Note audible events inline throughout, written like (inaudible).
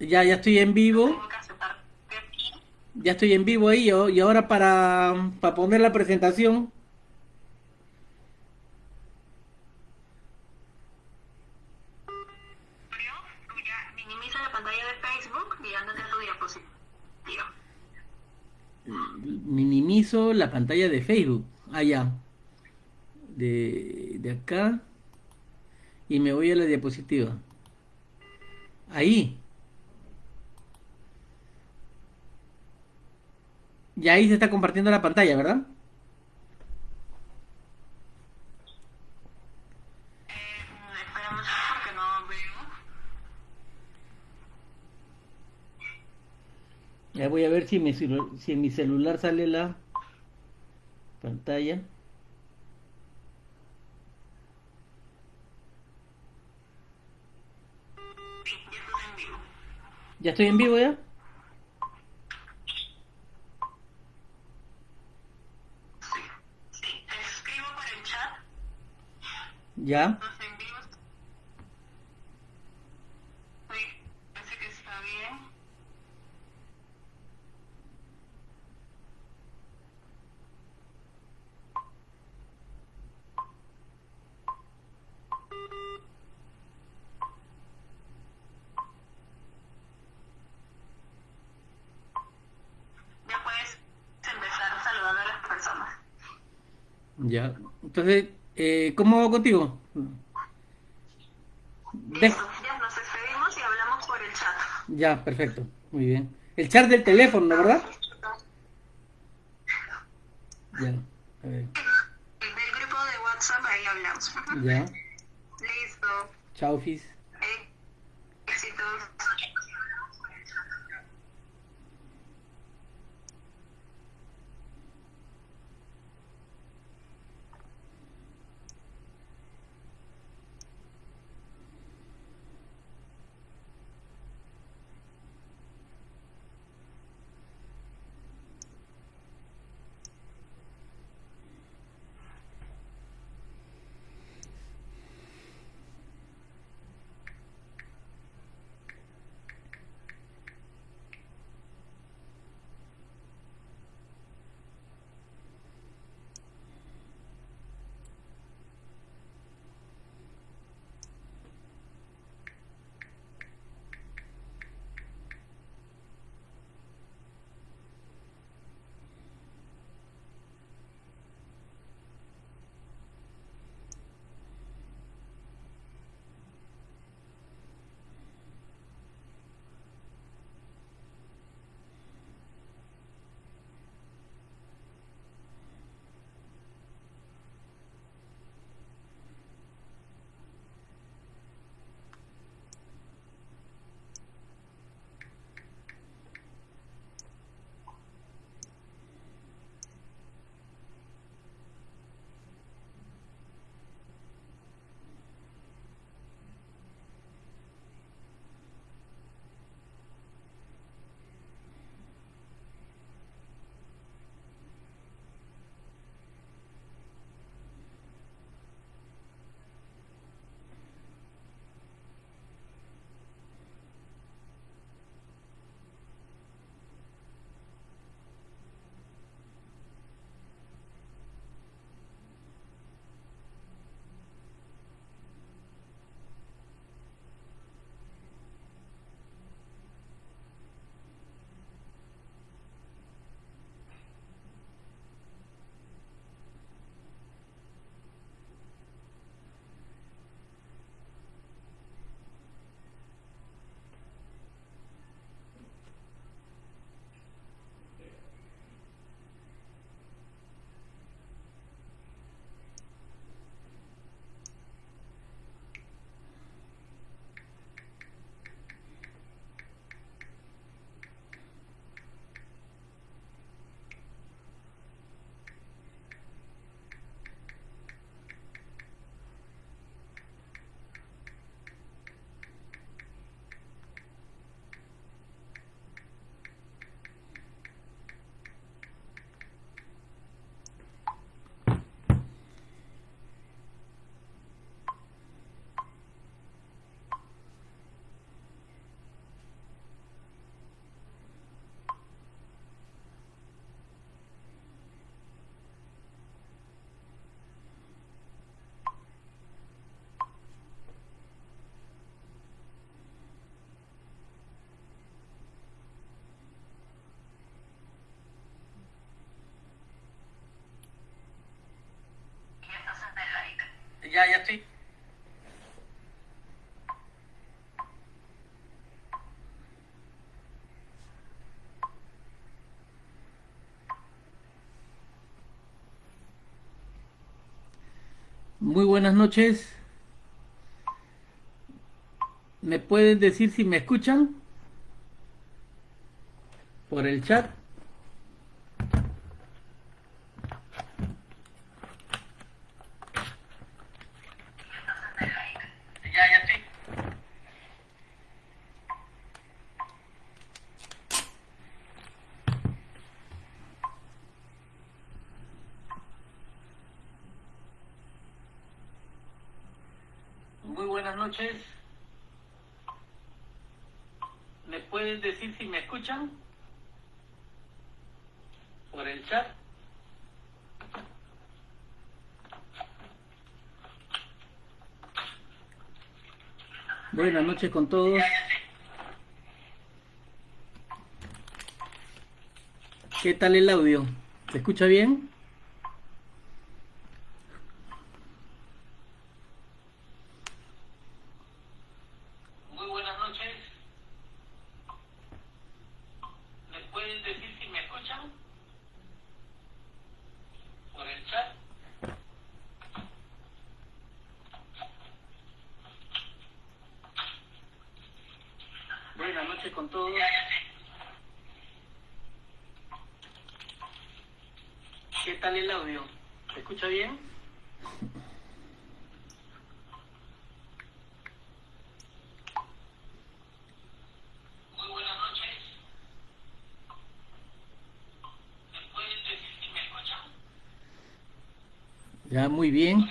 Ya, ya estoy en vivo. Ya estoy en vivo ahí. Y ahora para, para poner la presentación. Minimiza la pantalla de Facebook y ándate a tu diapositiva. Minimizo la pantalla de Facebook. Allá. De, de acá. Y me voy a la diapositiva. Ahí. Y ahí se está compartiendo la pantalla, ¿verdad? Ya voy a ver si, mi si en mi celular sale la pantalla. Sí, ya estás en vivo. ¿Ya estoy en vivo ya? Ya. Estás en vivo. Sí, parece que está bien. Ya puedes empezar saludando a las personas. Ya. Entonces, eh, ¿cómo hago contigo? De- Listo, ya nos despedimos y hablamos por el chat. Ya, perfecto. Muy bien. El chat del teléfono, ¿no, ¿verdad? Ya. A ver. Del grupo de WhatsApp ahí hablamos. Ya. (laughs) Listo. Chao, Fis. Muy buenas noches. ¿Me pueden decir si me escuchan? Por el chat. Muy buenas noches. ¿Me pueden decir si me escuchan? Por el chat. Buenas noches con todos. ¿Qué tal el audio? ¿Se escucha bien? Muy buenas noches. ¿Me pueden decir si me escuchan? Por el chat. Buenas noches con todos. ¿Qué tal el audio? ¿Se escucha bien? Muy buenas noches. ¿Me pueden decir si me escuchan? Ya, muy bien.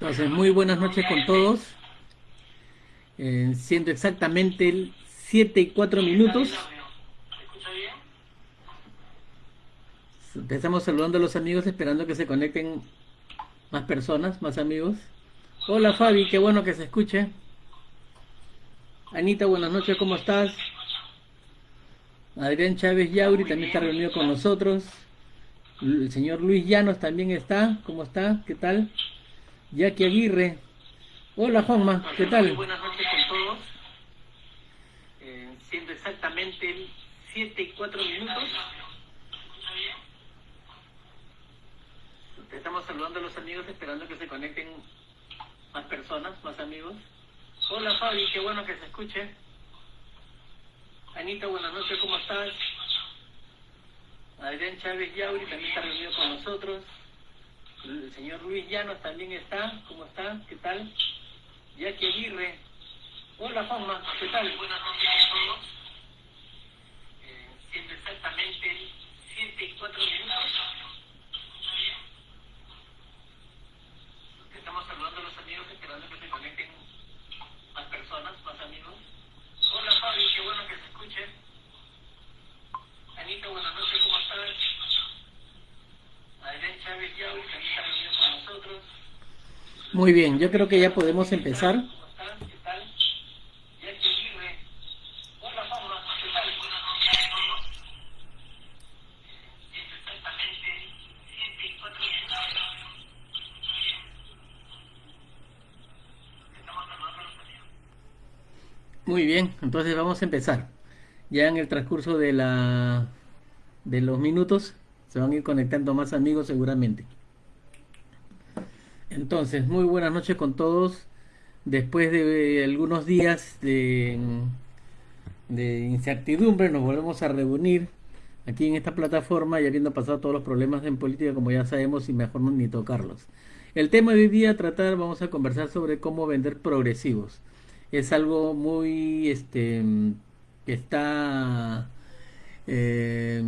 Entonces, muy buenas noches con todos. Eh, siendo exactamente el 7 y 4 minutos. Empezamos saludando a los amigos, esperando que se conecten más personas, más amigos. Hola Fabi, qué bueno que se escuche. Anita, buenas noches, ¿cómo estás? Adrián Chávez Yauri también está reunido con nosotros. El señor Luis Llanos también está. ¿Cómo está? ¿Qué tal? Jackie Aguirre. Hola Juanma, ¿qué tal? buenas noches con todos. Eh, siendo exactamente el 7 y 4 minutos. Estamos saludando a los amigos, esperando que se conecten más personas, más amigos. Hola Fabi, qué bueno que se escuche. Anita, buenas noches, ¿cómo estás? Adrián Chávez Yauri también está reunido con nosotros. El señor Luis Llanos también está. ¿Cómo está? ¿Qué tal? Jackie Aguirre. Hola Juanma, ¿qué tal? Buenas noches a todos. Eh, siendo exactamente el 7 y 4 minutos. Estamos saludando a los amigos, esperando que se conecten más personas, más amigos. Hola Fabi, qué bueno que se escuche. Anita, buenas noches, ¿cómo estás? Adrián Chávez Yauri también está con nosotros. Muy bien, yo creo que ya podemos empezar. ¿Cómo estás? ¿Qué tal? Jackie Aguirre. Hola Juanma, ¿qué tal? Buenas noches a todos. Es exactamente 7 y 4 Estamos saludando a los amigos. Muy bien, entonces vamos a empezar. Ya en el transcurso de la de los minutos se van a ir conectando más amigos seguramente. Entonces, muy buenas noches con todos. Después de algunos días de, de incertidumbre, nos volvemos a reunir aquí en esta plataforma y habiendo pasado todos los problemas en política, como ya sabemos, y mejor no ni tocarlos. El tema de hoy día tratar, vamos a conversar sobre cómo vender progresivos. Es algo muy, este, que está, eh,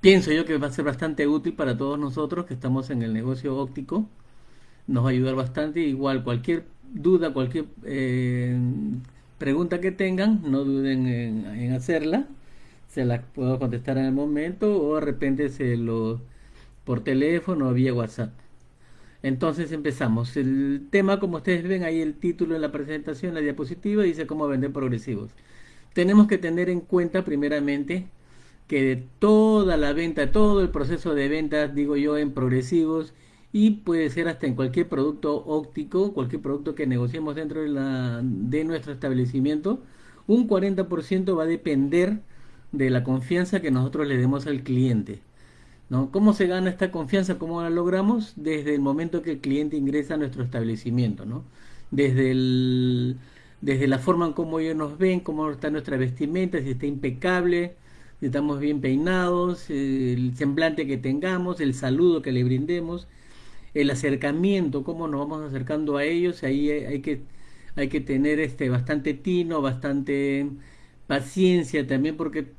pienso yo que va a ser bastante útil para todos nosotros que estamos en el negocio óptico. Nos va a ayudar bastante. Igual cualquier duda, cualquier eh, pregunta que tengan, no duden en, en hacerla. Se la puedo contestar en el momento o de repente se lo por teléfono o vía WhatsApp. Entonces empezamos. El tema, como ustedes ven ahí el título en la presentación, la diapositiva, dice cómo vender progresivos. Tenemos que tener en cuenta primeramente que de toda la venta, todo el proceso de venta, digo yo, en progresivos y puede ser hasta en cualquier producto óptico, cualquier producto que negociemos dentro de, de nuestro establecimiento, un 40% va a depender de la confianza que nosotros le demos al cliente. ¿No? ¿Cómo se gana esta confianza? ¿Cómo la logramos? Desde el momento que el cliente ingresa a nuestro establecimiento, ¿no? Desde, el, desde la forma en cómo ellos nos ven, cómo está nuestra vestimenta, si está impecable, si estamos bien peinados, el semblante que tengamos, el saludo que le brindemos, el acercamiento, cómo nos vamos acercando a ellos, ahí hay que, hay que tener este, bastante tino, bastante paciencia también, porque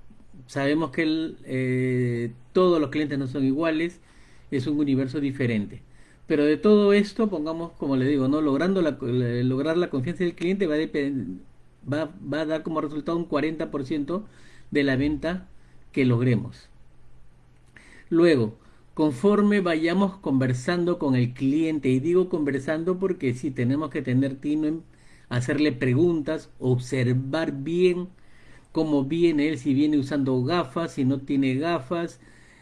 sabemos que el, eh, todos los clientes no son iguales, es un universo diferente. Pero de todo esto, pongamos, como le digo, no logrando la, lograr la confianza del cliente va a, va, va a dar como resultado un 40% de la venta que logremos. Luego, conforme vayamos conversando con el cliente, y digo conversando porque si tenemos que tener tino en hacerle preguntas, observar bien cómo viene él, si viene usando gafas, si no tiene gafas,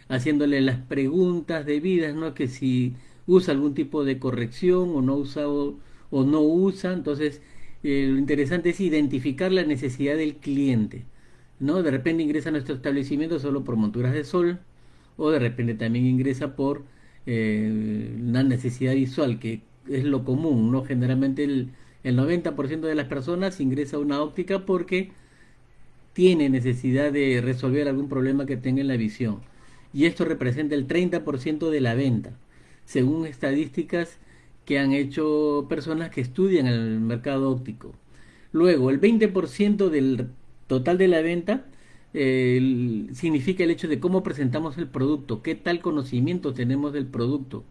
haciéndole las preguntas debidas, ¿no? Que si usa algún tipo de corrección o no usa o, no usa, entonces eh, lo interesante es identificar la necesidad del cliente, ¿no? De repente ingresa a nuestro establecimiento solo por monturas de sol, o de repente también ingresa por eh, una necesidad visual, que es lo común, ¿no? Generalmente el, el 90% de las personas ingresa a una óptica porque tiene necesidad de resolver algún problema que tenga en la visión. Y esto representa el 30% de la venta, según estadísticas que han hecho personas que estudian el mercado óptico. Luego, el 20% del total de la venta significa el hecho de cómo presentamos el producto, qué tal conocimiento tenemos del producto,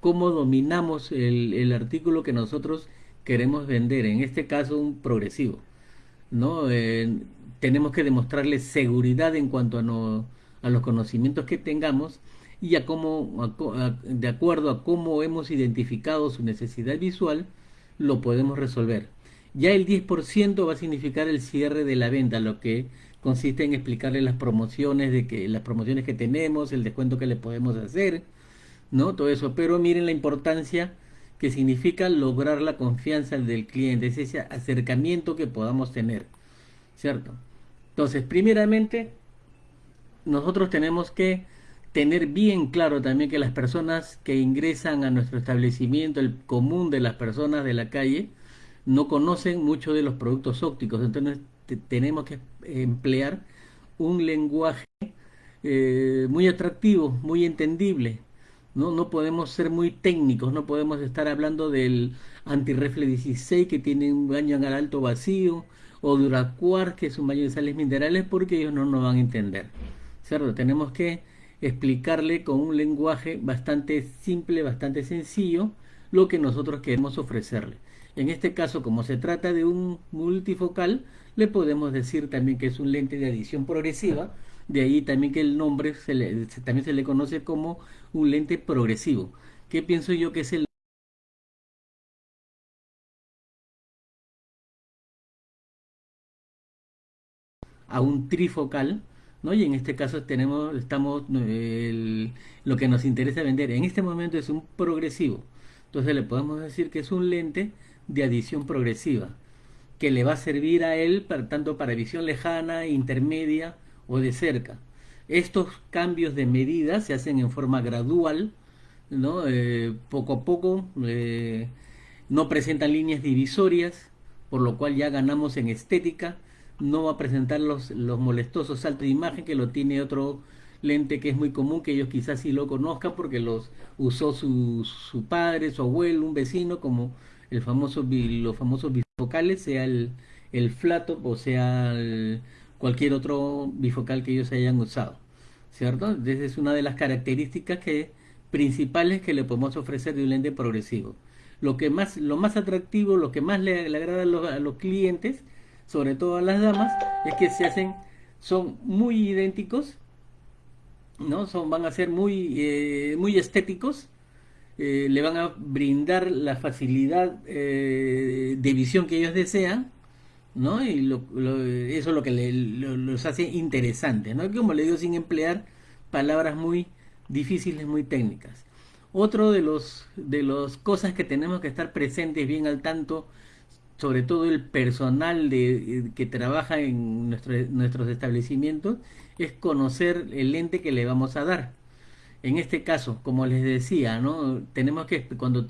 cómo dominamos el, artículo que nosotros queremos vender, en este caso un progresivo. ¿no? tenemos que demostrarle seguridad en cuanto a, a los conocimientos que tengamos y a cómo, de acuerdo a cómo hemos identificado su necesidad visual, lo podemos resolver. Ya el 10% va a significar el cierre de la venta, lo que consiste en explicarle las promociones de que las promociones que tenemos, el descuento que le podemos hacer, ¿no? Todo eso, pero miren la importancia que significa lograr la confianza del cliente, es ese acercamiento que podamos tener, ¿cierto? Entonces, primeramente, nosotros tenemos que tener bien claro también que las personas que ingresan a nuestro establecimiento, el común de las personas de la calle, no conocen mucho de los productos ópticos. Entonces, tenemos que emplear un lenguaje eh, muy atractivo, muy entendible. ¿no? no podemos ser muy técnicos, no podemos estar hablando del antirrefle 16 que tiene un baño en alto vacío, o Duracuar, que es un baño de sales minerales, porque ellos no nos van a entender. Tenemos que explicarle con un lenguaje bastante simple, bastante sencillo, lo que nosotros queremos ofrecerle. En este caso, como se trata de un multifocal, le podemos decir también que es un lente de adición progresiva, de ahí también que el nombre se también se le conoce como un lente progresivo. ¿Qué pienso yo que es el a un trifocal, ¿no? Y en este caso tenemos, estamos, lo que nos interesa vender en este momento es un progresivo. Entonces le podemos decir que es un lente de adición progresiva, que le va a servir a él para, tanto para visión lejana, intermedia o de cerca. Estos cambios de medida se hacen en forma gradual, ¿no? Eh, poco a poco, eh, no presentan líneas divisorias, por lo cual ya ganamos en estética no va a presentar los, los molestosos saltos de imagen que lo tiene otro lente que es muy común, que ellos quizás sí lo conozcan porque los usó su, su padre, su abuelo, un vecino, como el famoso, los famosos bifocales, sea el, el flato o sea cualquier otro bifocal que ellos hayan usado. ¿Cierto? Esa es una de las características que, principales que le podemos ofrecer de un lente progresivo. Lo, que más, lo más atractivo, lo que más le, agrada a los, a los clientes sobre todo a las damas, es que se hacen, son muy idénticos, ¿no? Son, van a ser muy, eh, muy estéticos, eh, le van a brindar la facilidad eh, de visión que ellos desean, ¿no? Y eso es lo que los hace interesantes, ¿no? Como le digo, sin emplear palabras muy difíciles, muy técnicas. Otro de los de las cosas que tenemos que estar presentes bien al tanto, sobre todo el personal de, que trabaja en nuestro- nuestros establecimientos, es conocer el lente que le vamos a dar. En este caso, como les decía, ¿no? Tenemos que, cuando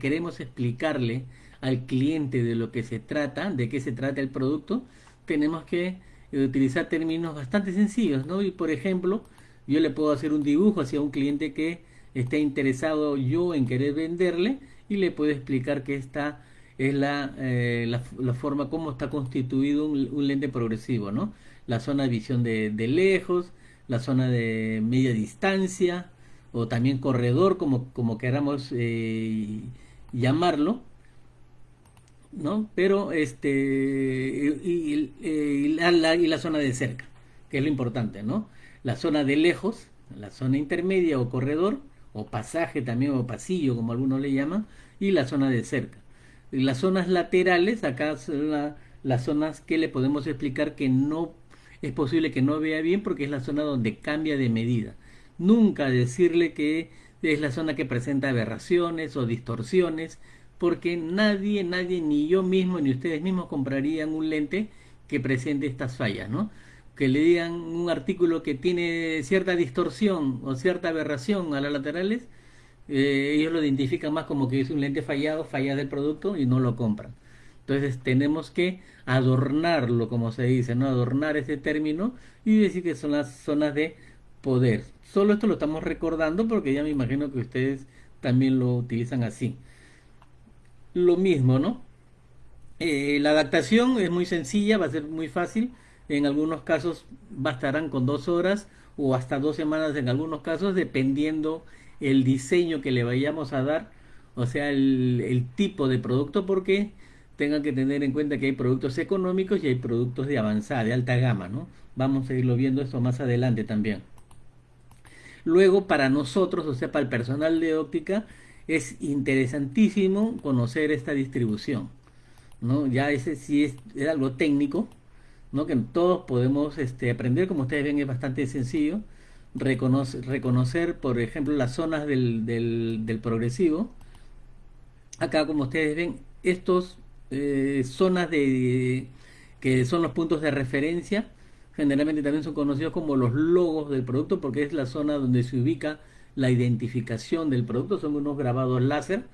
queremos explicarle al cliente de lo que se trata, de qué se trata el producto, tenemos que eh, utilizar términos bastante sencillos, ¿no? Y por ejemplo, yo le puedo hacer un dibujo hacia un cliente que esté interesado yo en querer venderle y le puedo explicar que esta es la, eh, la, forma como está constituido un, lente progresivo, ¿no? La zona de visión de, de lejos, la zona de media distancia o también corredor, como, como queramos eh, llamarlo, ¿no? Pero este y, y- la- y la zona de cerca, que es lo importante, ¿no? La zona de lejos, la zona intermedia o corredor, o pasaje también, o pasillo, como algunos le llaman, y la zona de cerca. Las zonas laterales, acá son la- las zonas que le podemos explicar que no es posible que no vea bien porque es la zona donde cambia de medida. Nunca decirle que es la zona que presenta aberraciones o distorsiones, porque nadie, nadie, ni yo mismo, ni ustedes mismos comprarían un lente que presente estas fallas, ¿no? Que le digan un artículo que tiene cierta distorsión o cierta aberración a las laterales, eh, ellos lo identifican más como que es un lente fallado, falla del producto y no lo compran. Entonces tenemos que adornarlo, como se dice, ¿no? Adornar ese término y decir que son las zonas de poder. Solo esto lo estamos recordando porque ya me imagino que ustedes también lo utilizan así. Lo mismo, ¿no? Eh, la adaptación es muy sencilla, va a ser muy fácil. En algunos casos bastarán con dos horas o hasta dos semanas en algunos casos, dependiendo el diseño que le vayamos a dar, o sea, el, tipo de producto, porque tengan que tener en cuenta que hay productos económicos y hay productos de avanzada, de alta gama, ¿no? Vamos a irlo viendo esto más adelante también. Luego, para nosotros, o sea, para el personal de óptica, es interesantísimo conocer esta distribución. ¿no? Ya ese sí es, es algo técnico, ¿no? Que todos podemos este, aprender, como ustedes ven es bastante sencillo, reconoce- reconocer, por ejemplo, las zonas del, del, del progresivo. Acá, como ustedes ven, estos eh, zonas de que son los puntos de referencia, generalmente también son conocidos como los logos del producto, porque es la zona donde se ubica la identificación del producto, son unos grabados láser.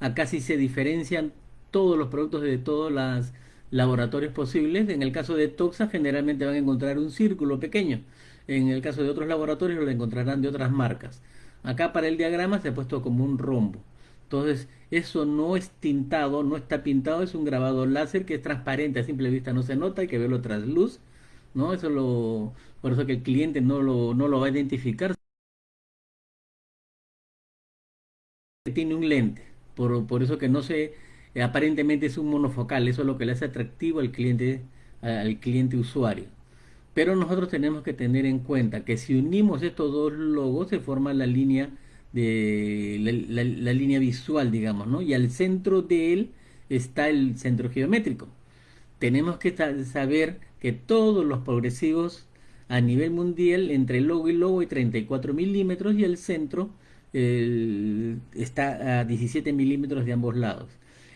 Acá sí se diferencian todos los productos de todos los laboratorios posibles. En el caso de Toxa generalmente van a encontrar un círculo pequeño. En el caso de otros laboratorios lo encontrarán de otras marcas. Acá para el diagrama se ha puesto como un rombo. Entonces, eso no es tintado, no está pintado, es un grabado láser que es transparente, a simple vista no se nota, hay que verlo tras luz, ¿no? Eso lo, por eso que el cliente no lo, no lo va a identificar. Tiene un lente, por, por eso que no se, aparentemente es un monofocal, eso es lo que le hace atractivo al cliente, al cliente usuario. Pero nosotros tenemos que tener en cuenta que si unimos estos dos logos se forma la línea de la, línea visual, digamos, ¿no? Y al centro de él está el centro geométrico. Tenemos que sa- saber que todos los progresivos a nivel mundial, entre logo y logo hay 34 milímetros y el centro está a 17 milímetros de ambos lados.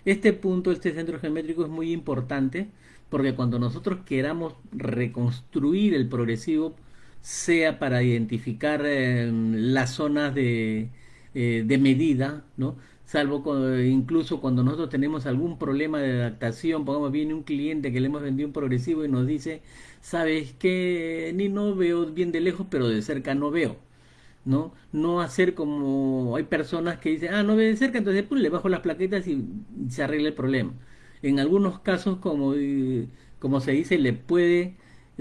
Este punto, este centro geométrico es muy importante porque cuando nosotros queramos reconstruir el progresivo, sea para identificar eh, las zonas de, eh, de medida, ¿no? Salvo cu- incluso cuando nosotros tenemos algún problema de adaptación, pongamos, viene un cliente que le hemos vendido un progresivo y nos dice, ¿sabes qué? Ni no veo bien de lejos, pero de cerca no veo. ¿no? No hacer como hay personas que dicen, ah, no ve de cerca, entonces pues, le bajo las plaquetas y se arregla el problema. En algunos casos, como, eh, como se dice, le puede,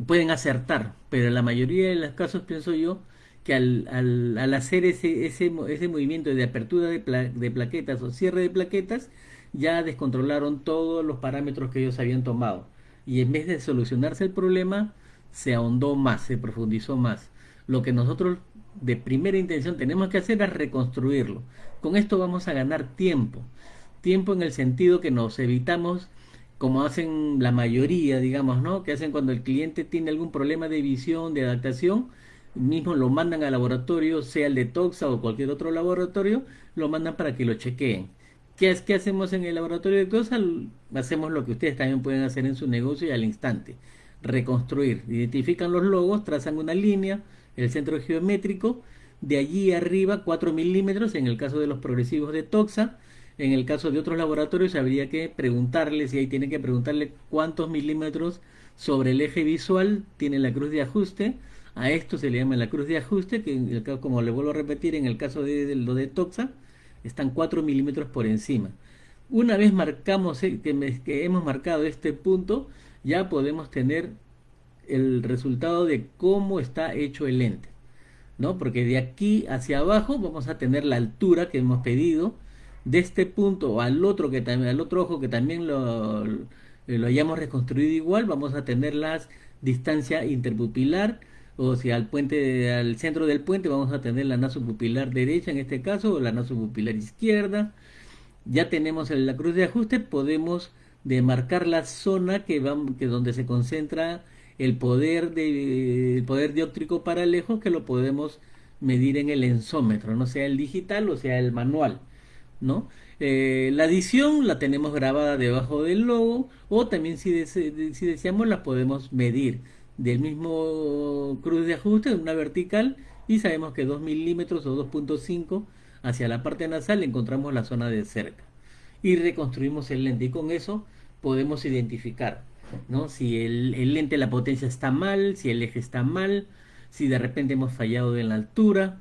pueden acertar, pero en la mayoría de los casos pienso yo que al, al, al hacer ese, ese, ese movimiento de apertura de, pla- de plaquetas o cierre de plaquetas, ya descontrolaron todos los parámetros que ellos habían tomado. Y en vez de solucionarse el problema, se ahondó más, se profundizó más. Lo que nosotros de primera intención tenemos que hacer es reconstruirlo. Con esto vamos a ganar tiempo. Tiempo en el sentido que nos evitamos como hacen la mayoría, digamos, ¿no? Que hacen cuando el cliente tiene algún problema de visión, de adaptación, mismo lo mandan al laboratorio, sea el de Toxa o cualquier otro laboratorio, lo mandan para que lo chequeen. ¿Qué, es, ¿Qué hacemos en el laboratorio de Toxa? Hacemos lo que ustedes también pueden hacer en su negocio y al instante. Reconstruir. Identifican los logos, trazan una línea, el centro geométrico, de allí arriba 4 milímetros en el caso de los progresivos de Toxa. En el caso de otros laboratorios habría que preguntarles, y ahí tiene que preguntarle cuántos milímetros sobre el eje visual tiene la cruz de ajuste. A esto se le llama la cruz de ajuste, que como le vuelvo a repetir, en el caso de, lo de Toxa, están 4 milímetros por encima. Una vez marcamos eh, que, que hemos marcado este punto, ya podemos tener el resultado de cómo está hecho el lente. ¿no? Porque de aquí hacia abajo vamos a tener la altura que hemos pedido, de este punto al otro que también al otro ojo que también lo, lo hayamos reconstruido igual, vamos a tener la distancia interpupilar, o sea, al puente al centro del puente vamos a tener la nasopupilar derecha en este caso o la nasopupilar izquierda. Ya tenemos la cruz de ajuste, podemos demarcar la zona que, vamos, que donde se concentra el poder de el poder dióptrico para lejos que lo podemos medir en el ensómetro, no sea el digital o sea el manual, ¿no? Eh, la adición la tenemos grabada debajo del logo o también si, si deseamos la podemos medir del mismo cruz de ajuste, una vertical y sabemos que 2 milímetros o 2.5 hacia la parte nasal encontramos la zona de cerca y reconstruimos el lente y con eso podemos identificar ¿no? Si el, el lente, la potencia está mal, si el eje está mal, si de repente hemos fallado en la altura,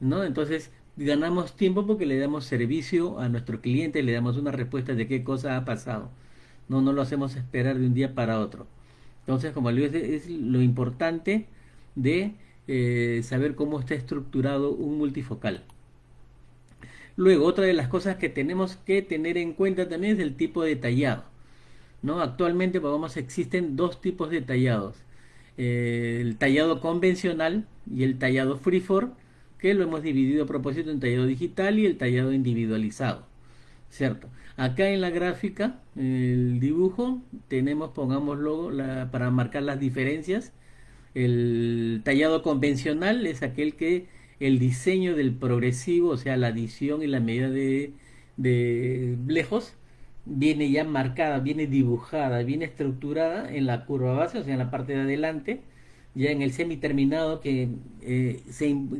¿no? Entonces ganamos tiempo porque le damos servicio a nuestro cliente, le damos una respuesta de qué cosa ha pasado. No, no lo hacemos esperar de un día para otro. Entonces, como le digo, es, lo importante de eh, saber cómo está estructurado un multifocal. Luego, otra de las cosas que tenemos que tener en cuenta también es el tipo de tallado. ¿no? Actualmente vamos, existen dos tipos de tallados. Eh, el tallado convencional y el tallado freeform, que lo hemos dividido a propósito en tallado digital y el tallado individualizado. ¿Cierto? Acá en la gráfica, el dibujo, tenemos, pongámoslo, la, para marcar las diferencias. El tallado convencional es aquel que el diseño del progresivo, o sea, la adición y la medida de, de lejos, viene ya marcada, viene dibujada, viene estructurada en la curva base, o sea, en la parte de adelante, ya en el semi-terminado que, eh,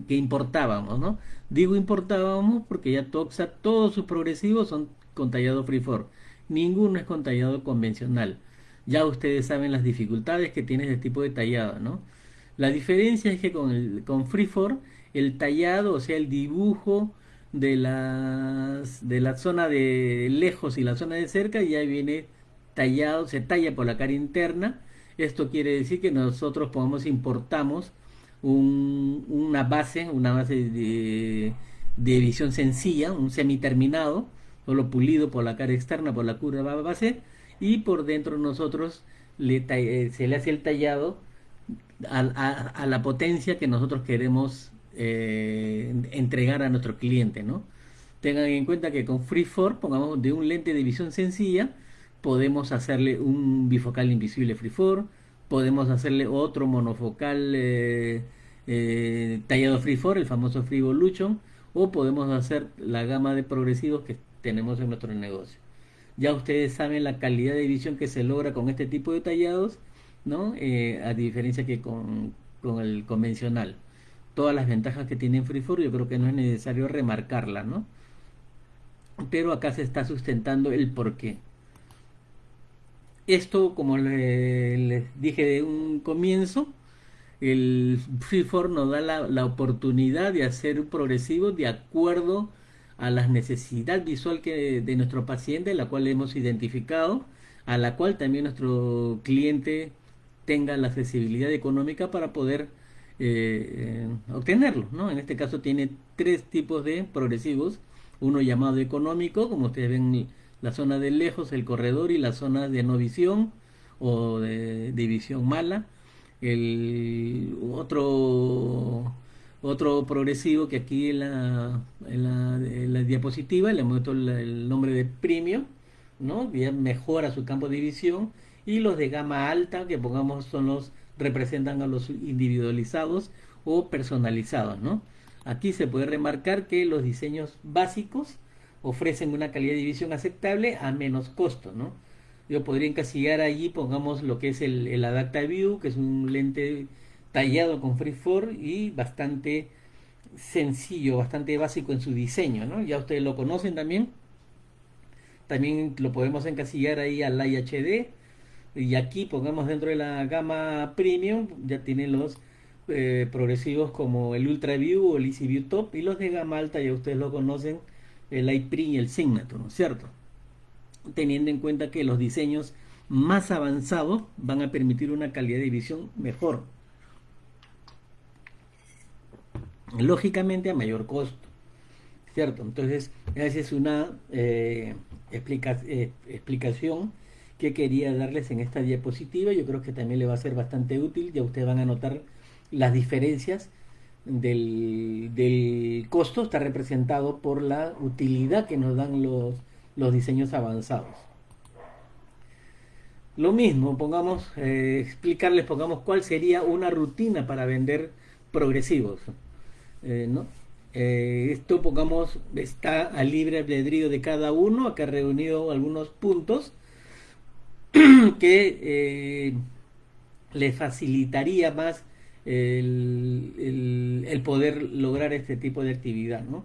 que importábamos, ¿no? Digo importábamos porque ya Toxa, todos sus progresivos son con tallado freeform, ninguno es con tallado convencional. Ya ustedes saben las dificultades que tiene este tipo de tallado, ¿no? La diferencia es que con, el, con freeform, el tallado, o sea, el dibujo, de, las, de la zona de lejos y la zona de cerca ya viene tallado, se talla por la cara interna. Esto quiere decir que nosotros podemos importamos un, una base, una base de, de visión sencilla, un semiterminado, solo pulido por la cara externa, por la curva base, y por dentro nosotros le, eh, se le hace el tallado a, la potencia que nosotros queremos eh, entregar a nuestro cliente, ¿no? Tengan en cuenta que con Freeform, pongamos de un lente de visión sencilla, podemos hacerle un bifocal invisible Freeform, podemos hacerle otro monofocal eh, eh, tallado Freeform, el famoso Freevolution, o podemos hacer la gama de progresivos que tenemos en nuestro negocio. Ya ustedes saben la calidad de visión que se logra con este tipo de tallados, ¿no? a diferencia que con, con el convencional todas las ventajas que tiene Freeform, yo creo que no es necesario remarcarlas, ¿no? Pero acá se está sustentando el porqué. Esto, como les dije de un comienzo, el Freeform nos da la, oportunidad de hacer progresivo de acuerdo a la necesidad visual que, de nuestro paciente, la cual hemos identificado, a la cual también nuestro cliente tenga la accesibilidad económica para poder eh, obtenerlo. ¿no? En este caso tiene tres tipos de progresivos, uno llamado económico, como ustedes ven la zona de lejos, el corredor y la zona de no visión o de, visión mala. El otro otro progresivo que aquí en la, en la, diapositiva le muestro el nombre de premio, ¿no? mejora su campo de visión y los de gama alta que pongamos son los representan a los individualizados o personalizados, ¿no? Aquí se puede remarcar que los diseños básicos ofrecen una calidad de visión aceptable a menos costo, ¿no? Yo podría encasillar allí, pongamos lo que es el, el Adapta View, que es un lente tallado con Freeform y bastante sencillo, bastante básico en su diseño, ¿no? Ya ustedes lo conocen también. También lo podemos encasillar ahí al HD y aquí pongamos dentro de la gama premium, ya tiene los eh, progresivos como el Ultra View o el Easy View Top y los de gama alta ya ustedes lo conocen, el iPrint y el Signature, ¿no es cierto? Teniendo en cuenta que los diseños más avanzados van a permitir una calidad de visión mejor. Lógicamente a mayor costo, ¿cierto? Entonces, esa es una eh, eh, explicación que quería darles en esta diapositiva. Yo creo que también le va a ser bastante útil. Ya ustedes van a notar las diferencias del, del costo. Está representado por la utilidad que nos dan los, los diseños avanzados. Lo mismo, pongamos, eh, explicarles, pongamos cuál sería una rutina para vender progresivos. Eh, ¿no? Eh, esto, pongamos, está a libre albedrío de cada uno. Acá he reunido algunos puntos (clears throat) que le facilitaría más el, poder lograr este tipo de actividad, ¿no?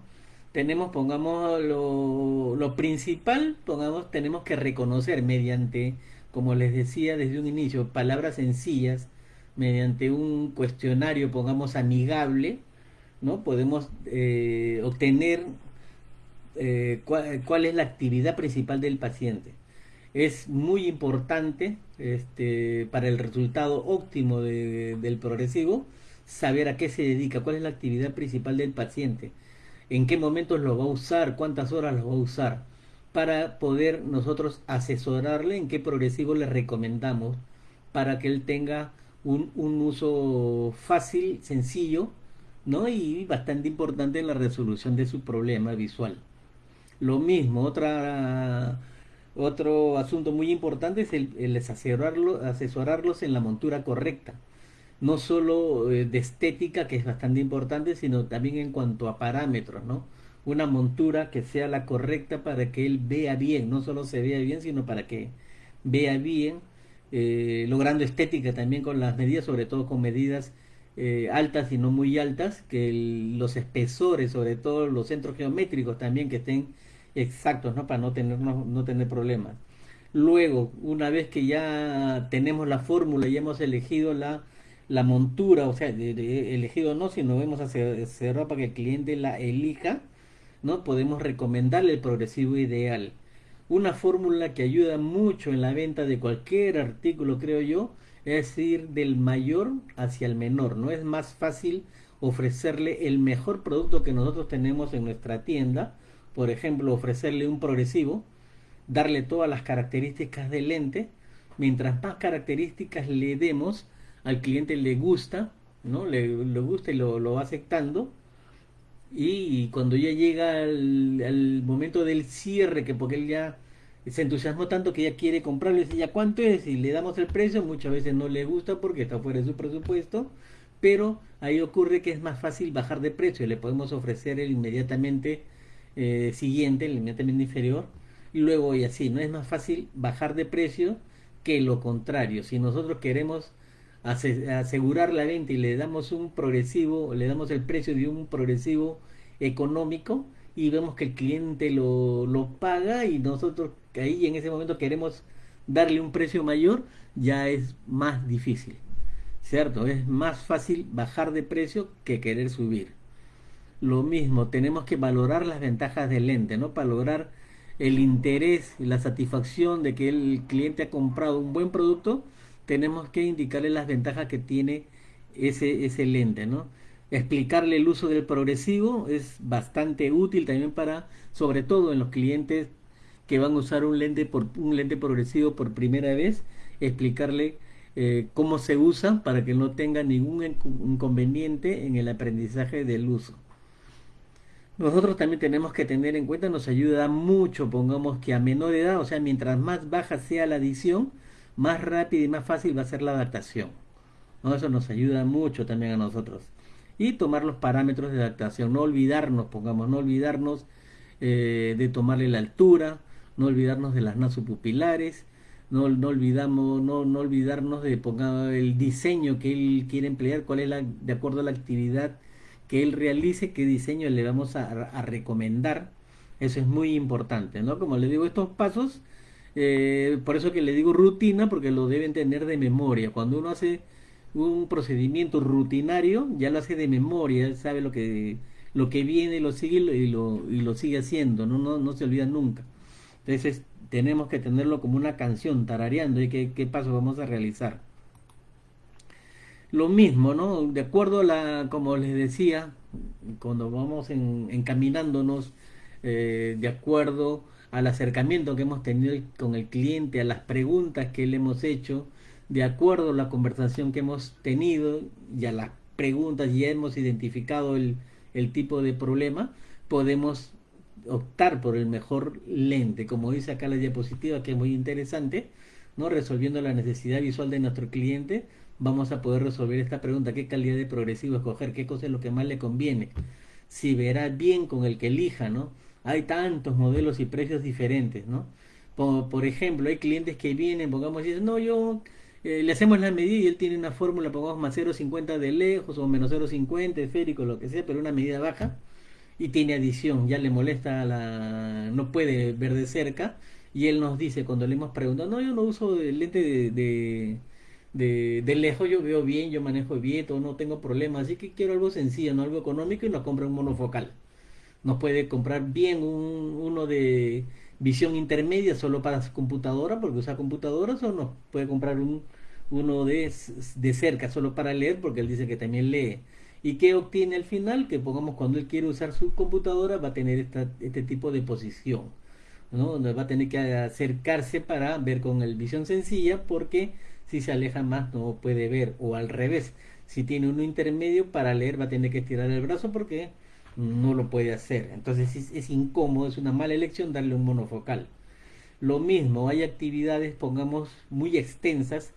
Tenemos, pongamos lo, lo principal, pongamos, tenemos que reconocer mediante, como les decía desde un inicio, palabras sencillas, mediante un cuestionario, pongamos amigable, ¿no? Podemos eh, obtener eh, cuál, es la actividad principal del paciente es muy importante este, para el resultado óptimo del progresivo saber a qué se dedica, cuál es la actividad principal del paciente, en qué momentos lo va a usar, cuántas horas lo va a usar, para poder nosotros asesorarle en qué progresivo le recomendamos para que él tenga un, un uso fácil, sencillo, ¿no? y bastante importante en la resolución de su problema visual. Lo mismo, otra otro asunto muy importante es el, asesorarlos en la montura correcta. No solo eh, de estética, que es bastante importante, sino también en cuanto a parámetros, ¿no? Una montura que sea la correcta para que él vea bien, no solo se vea bien, sino para que vea bien, eh, logrando estética también con las medidas, sobre todo con medidas eh, altas y no muy altas, que los espesores, sobre todo los centros geométricos también que estén exactos, ¿no? Para no tener, no, tener problemas. Luego, una vez que ya tenemos la fórmula y hemos elegido la, la montura, o sea, elegido no, sino vamos a cerrar para que el cliente la elija, ¿no? Podemos recomendarle el progresivo ideal. Una fórmula que ayuda mucho en la venta de cualquier artículo, creo yo, es ir del mayor hacia el menor. No es más fácil ofrecerle el mejor producto que nosotros tenemos en nuestra tienda por ejemplo, ofrecerle un progresivo, darle todas las características del lente, mientras más características le demos, al cliente le gusta, ¿no? Le, gusta y lo, lo, va aceptando. Y, cuando ya llega el, momento del cierre, que porque él ya se entusiasmó tanto que ya quiere comprarlo, y dice, ¿ya cuánto es? Y le damos el precio, muchas veces no le gusta porque está fuera de su presupuesto, pero ahí ocurre que es más fácil bajar de precio, le podemos ofrecer el inmediatamente eh, siguiente, el inmediatamente inferior, y luego y así. No es más fácil bajar de precio que lo contrario. Si nosotros queremos asegurar la venta y le damos un progresivo, le damos el precio de un progresivo económico y vemos que el cliente lo, lo paga y nosotros ahí en ese momento queremos darle un precio mayor, ya es más difícil. ¿Cierto? Es más fácil bajar de precio que querer subir lo mismo, tenemos que valorar las ventajas del lente, ¿no? Para lograr el interés y la satisfacción de que el cliente ha comprado un buen producto, tenemos que indicarle las ventajas que tiene ese, ese lente, ¿no? Explicarle el uso del progresivo es bastante útil también para, sobre todo en los clientes que van a usar un lente, por, un lente progresivo por primera vez, explicarle eh, cómo se usa para que no tenga ningún inconveniente en el aprendizaje del uso. Nosotros también tenemos que tener en cuenta, nos ayuda mucho, pongamos que a menor edad, o sea, mientras más baja sea la adición, más rápida y más fácil va a ser la adaptación. Eso nos ayuda mucho también a nosotros. Y tomar los parámetros de adaptación, no olvidarnos, pongamos, no olvidarnos eh, de tomarle la altura, no olvidarnos de las nasopupilares, no, no olvidamos, no, no olvidarnos de ponga, el diseño que él quiere emplear, cuál es la, de acuerdo a la actividad que él realice, qué diseño le vamos a, recomendar. Eso es muy importante, ¿no? Como le digo, estos pasos, eh, por eso que le digo rutina, porque lo deben tener de memoria. Cuando uno hace un procedimiento rutinario, ya lo hace de memoria, sabe lo que, lo que viene, lo sigue y lo, y lo sigue haciendo, ¿no? No, no se olvida nunca. Entonces tenemos que tenerlo como una canción, tarareando y qué, qué pasos vamos a realizar. Lo mismo, ¿no? De acuerdo a la, como les decía, cuando vamos en, encaminándonos eh, de acuerdo al acercamiento que hemos tenido con el cliente, a las preguntas que le hemos hecho, de acuerdo a la conversación que hemos tenido y a las preguntas ya hemos identificado el, el tipo de problema, podemos optar por el mejor lente, como dice acá la diapositiva, que es muy interesante, ¿no? Resolviendo la necesidad visual de nuestro cliente, vamos a poder resolver esta pregunta, ¿qué calidad de progresivo escoger? ¿Qué cosa es lo que más le conviene? Si verá bien con el que elija, ¿no? Hay tantos modelos y precios diferentes, ¿no? Por, ejemplo, hay clientes que vienen, pongamos, y dicen, no, yo eh, le hacemos la medida y él tiene una fórmula, pongamos más 0,50 de lejos o menos 0,50 esférico, lo que sea, pero una medida baja y tiene adición, ya le molesta la, no puede ver de cerca y él nos dice cuando le hemos preguntado, no, yo no uso lente de, de, lejos, yo veo bien, yo manejo bien, todo, no tengo problemas, así que quiero algo sencillo, no algo económico y nos compra un monofocal. Nos puede comprar bien un, uno de visión intermedia solo para su computadora, porque usa computadoras, o no, puede comprar un, uno de, de cerca solo para leer, porque él dice que también lee ¿Y qué obtiene al final? Que pongamos cuando él quiere usar su computadora va a tener esta, este tipo de posición, ¿no? Va a tener que acercarse para ver con el visión sencilla porque si se aleja más no puede ver o al revés. Si tiene uno intermedio para leer va a tener que estirar el brazo porque no lo puede hacer. Entonces es, es incómodo, es una mala elección darle un monofocal. Lo mismo, hay actividades, pongamos, muy extensas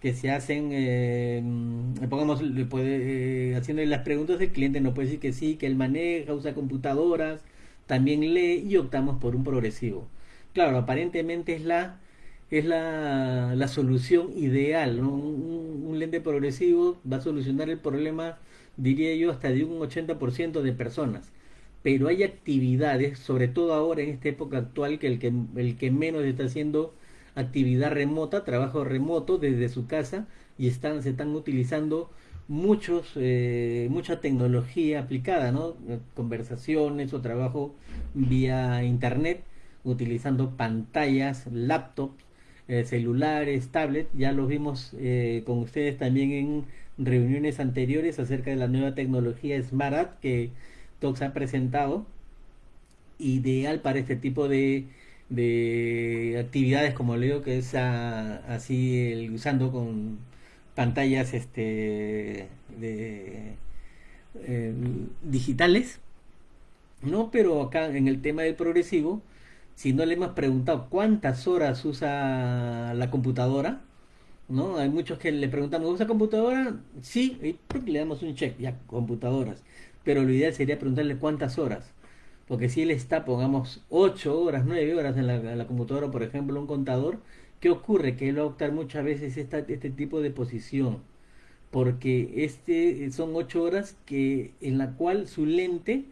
que se hacen, eh, pongamos, puede, eh, haciendo las preguntas, el cliente no puede decir que sí, que él maneja, usa computadoras, también lee y optamos por un progresivo. Claro, aparentemente es la, es la, la solución ideal. Un, un, lente progresivo va a solucionar el problema, diría yo, hasta de un 80% de personas. Pero hay actividades, sobre todo ahora en esta época actual, que el que, el que menos está haciendo actividad remota, trabajo remoto desde su casa y están, se están utilizando muchos, eh, mucha tecnología aplicada, ¿no? Conversaciones o trabajo vía internet, utilizando pantallas, laptops, eh, celulares, tablets. Ya lo vimos eh, con ustedes también en reuniones anteriores acerca de la nueva tecnología Smart que Tox ha presentado, ideal para este tipo de de actividades como leo que es así usando con pantallas este de, eh, digitales no pero acá en el tema del progresivo si no le hemos preguntado cuántas horas usa la computadora no hay muchos que le preguntamos usa computadora sí y le damos un check ya computadoras pero lo ideal sería preguntarle cuántas horas porque si él está, pongamos, 8 horas, 9 horas en la, computadora, por ejemplo, un contador, ¿qué ocurre? Que él va a optar muchas veces este tipo de posición. Porque este son 8 horas que, en la cual su lente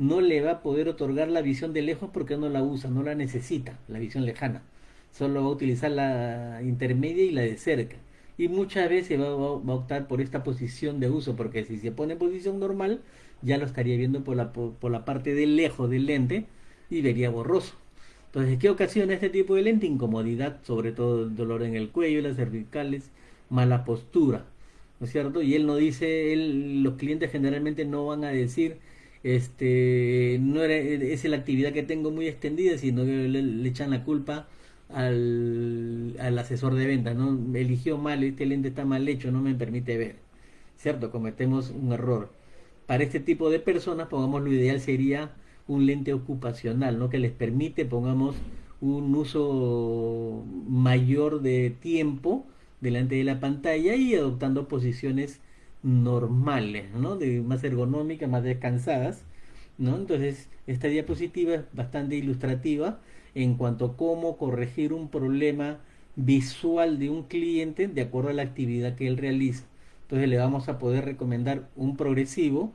no le va a poder otorgar la visión de lejos porque no la usa, no la necesita, la visión lejana. Solo va a utilizar la intermedia y la de cerca. Y muchas veces va, va a optar por esta posición de uso, porque si se pone en posición normal, ya lo estaría viendo por la, por, la parte de lejos del lente y vería borroso. Entonces, ¿qué ocasiona este tipo de lente? Incomodidad, sobre todo dolor en el cuello, las cervicales, mala postura, ¿no es cierto? Y él no dice, él, los clientes generalmente no van a decir, este, no era, es la actividad que tengo muy extendida, sino que le, echan la culpa al, al, asesor de venta, ¿no? Eligió mal, este lente está mal hecho, no me permite ver, ¿cierto? Cometemos un error para este tipo de personas, pongamos lo ideal sería un lente ocupacional, ¿no? Que les permite, pongamos, un uso mayor de tiempo delante de la pantalla y adoptando posiciones normales, ¿no? De más ergonómicas, más descansadas, ¿no? Entonces, esta diapositiva es bastante ilustrativa en cuanto a cómo corregir un problema visual de un cliente de acuerdo a la actividad que él realiza. Entonces le vamos a poder recomendar un progresivo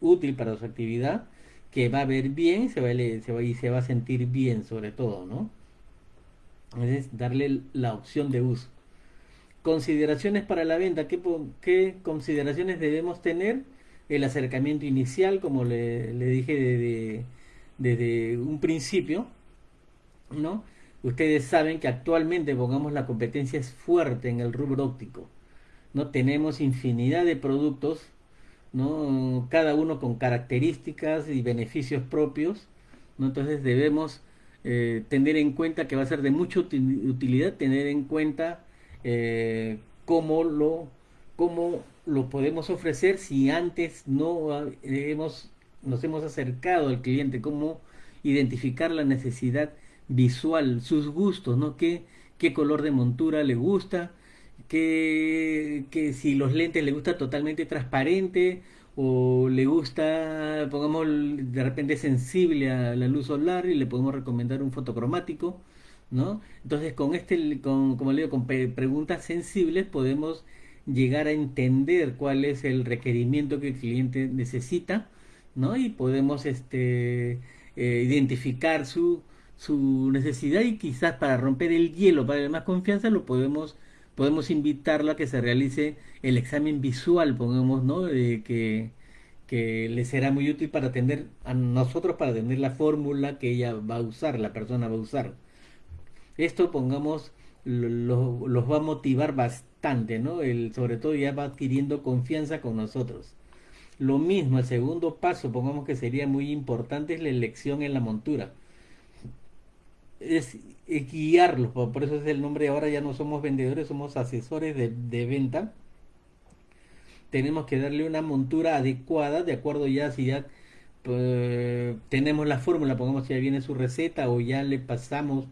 útil para su actividad que va a ver bien se va a, y se va a sentir bien sobre todo, ¿no? Es darle la opción de uso. Consideraciones para la venta. ¿Qué, consideraciones debemos tener? El acercamiento inicial, como le, dije desde, desde un principio, ¿no? Ustedes saben que actualmente, pongamos, la competencia es fuerte en el rubro óptico. ¿no? Tenemos infinidad de productos ¿no? cada uno con características y beneficios propios, ¿no? entonces debemos eh, tener en cuenta que va a ser de mucha utilidad tener en cuenta eh, cómo, lo, cómo lo podemos ofrecer si antes no hemos, nos hemos acercado al cliente, cómo identificar la necesidad visual, sus gustos, ¿no? ¿Qué, qué color de montura le gusta? que, que si los lentes le gusta totalmente transparente o le gusta, pongamos, de repente sensible a la luz solar y le podemos recomendar un fotocromático, ¿no? Entonces con este, con, como le digo, con preguntas sensibles podemos llegar a entender cuál es el requerimiento que el cliente necesita, ¿no? Y podemos este, eh, identificar su, su necesidad y quizás para romper el hielo, para darle más confianza, lo podemos podemos invitarla a que se realice el examen visual, pongamos, ¿no? que, que le será muy útil para atender a nosotros, para atender la fórmula que ella va a usar, la persona va a usar. Esto, pongamos, los va a motivar bastante, ¿no? El, sobre todo ya va adquiriendo confianza con nosotros. Lo mismo, el segundo paso, pongamos que sería muy importante, es la elección en la montura es guiarlos, por eso es el nombre ahora ya no somos vendedores, somos asesores de, venta. Tenemos que darle una montura adecuada, de acuerdo ya si ya pues, tenemos la fórmula, pongamos si ya viene su receta o ya le pasamos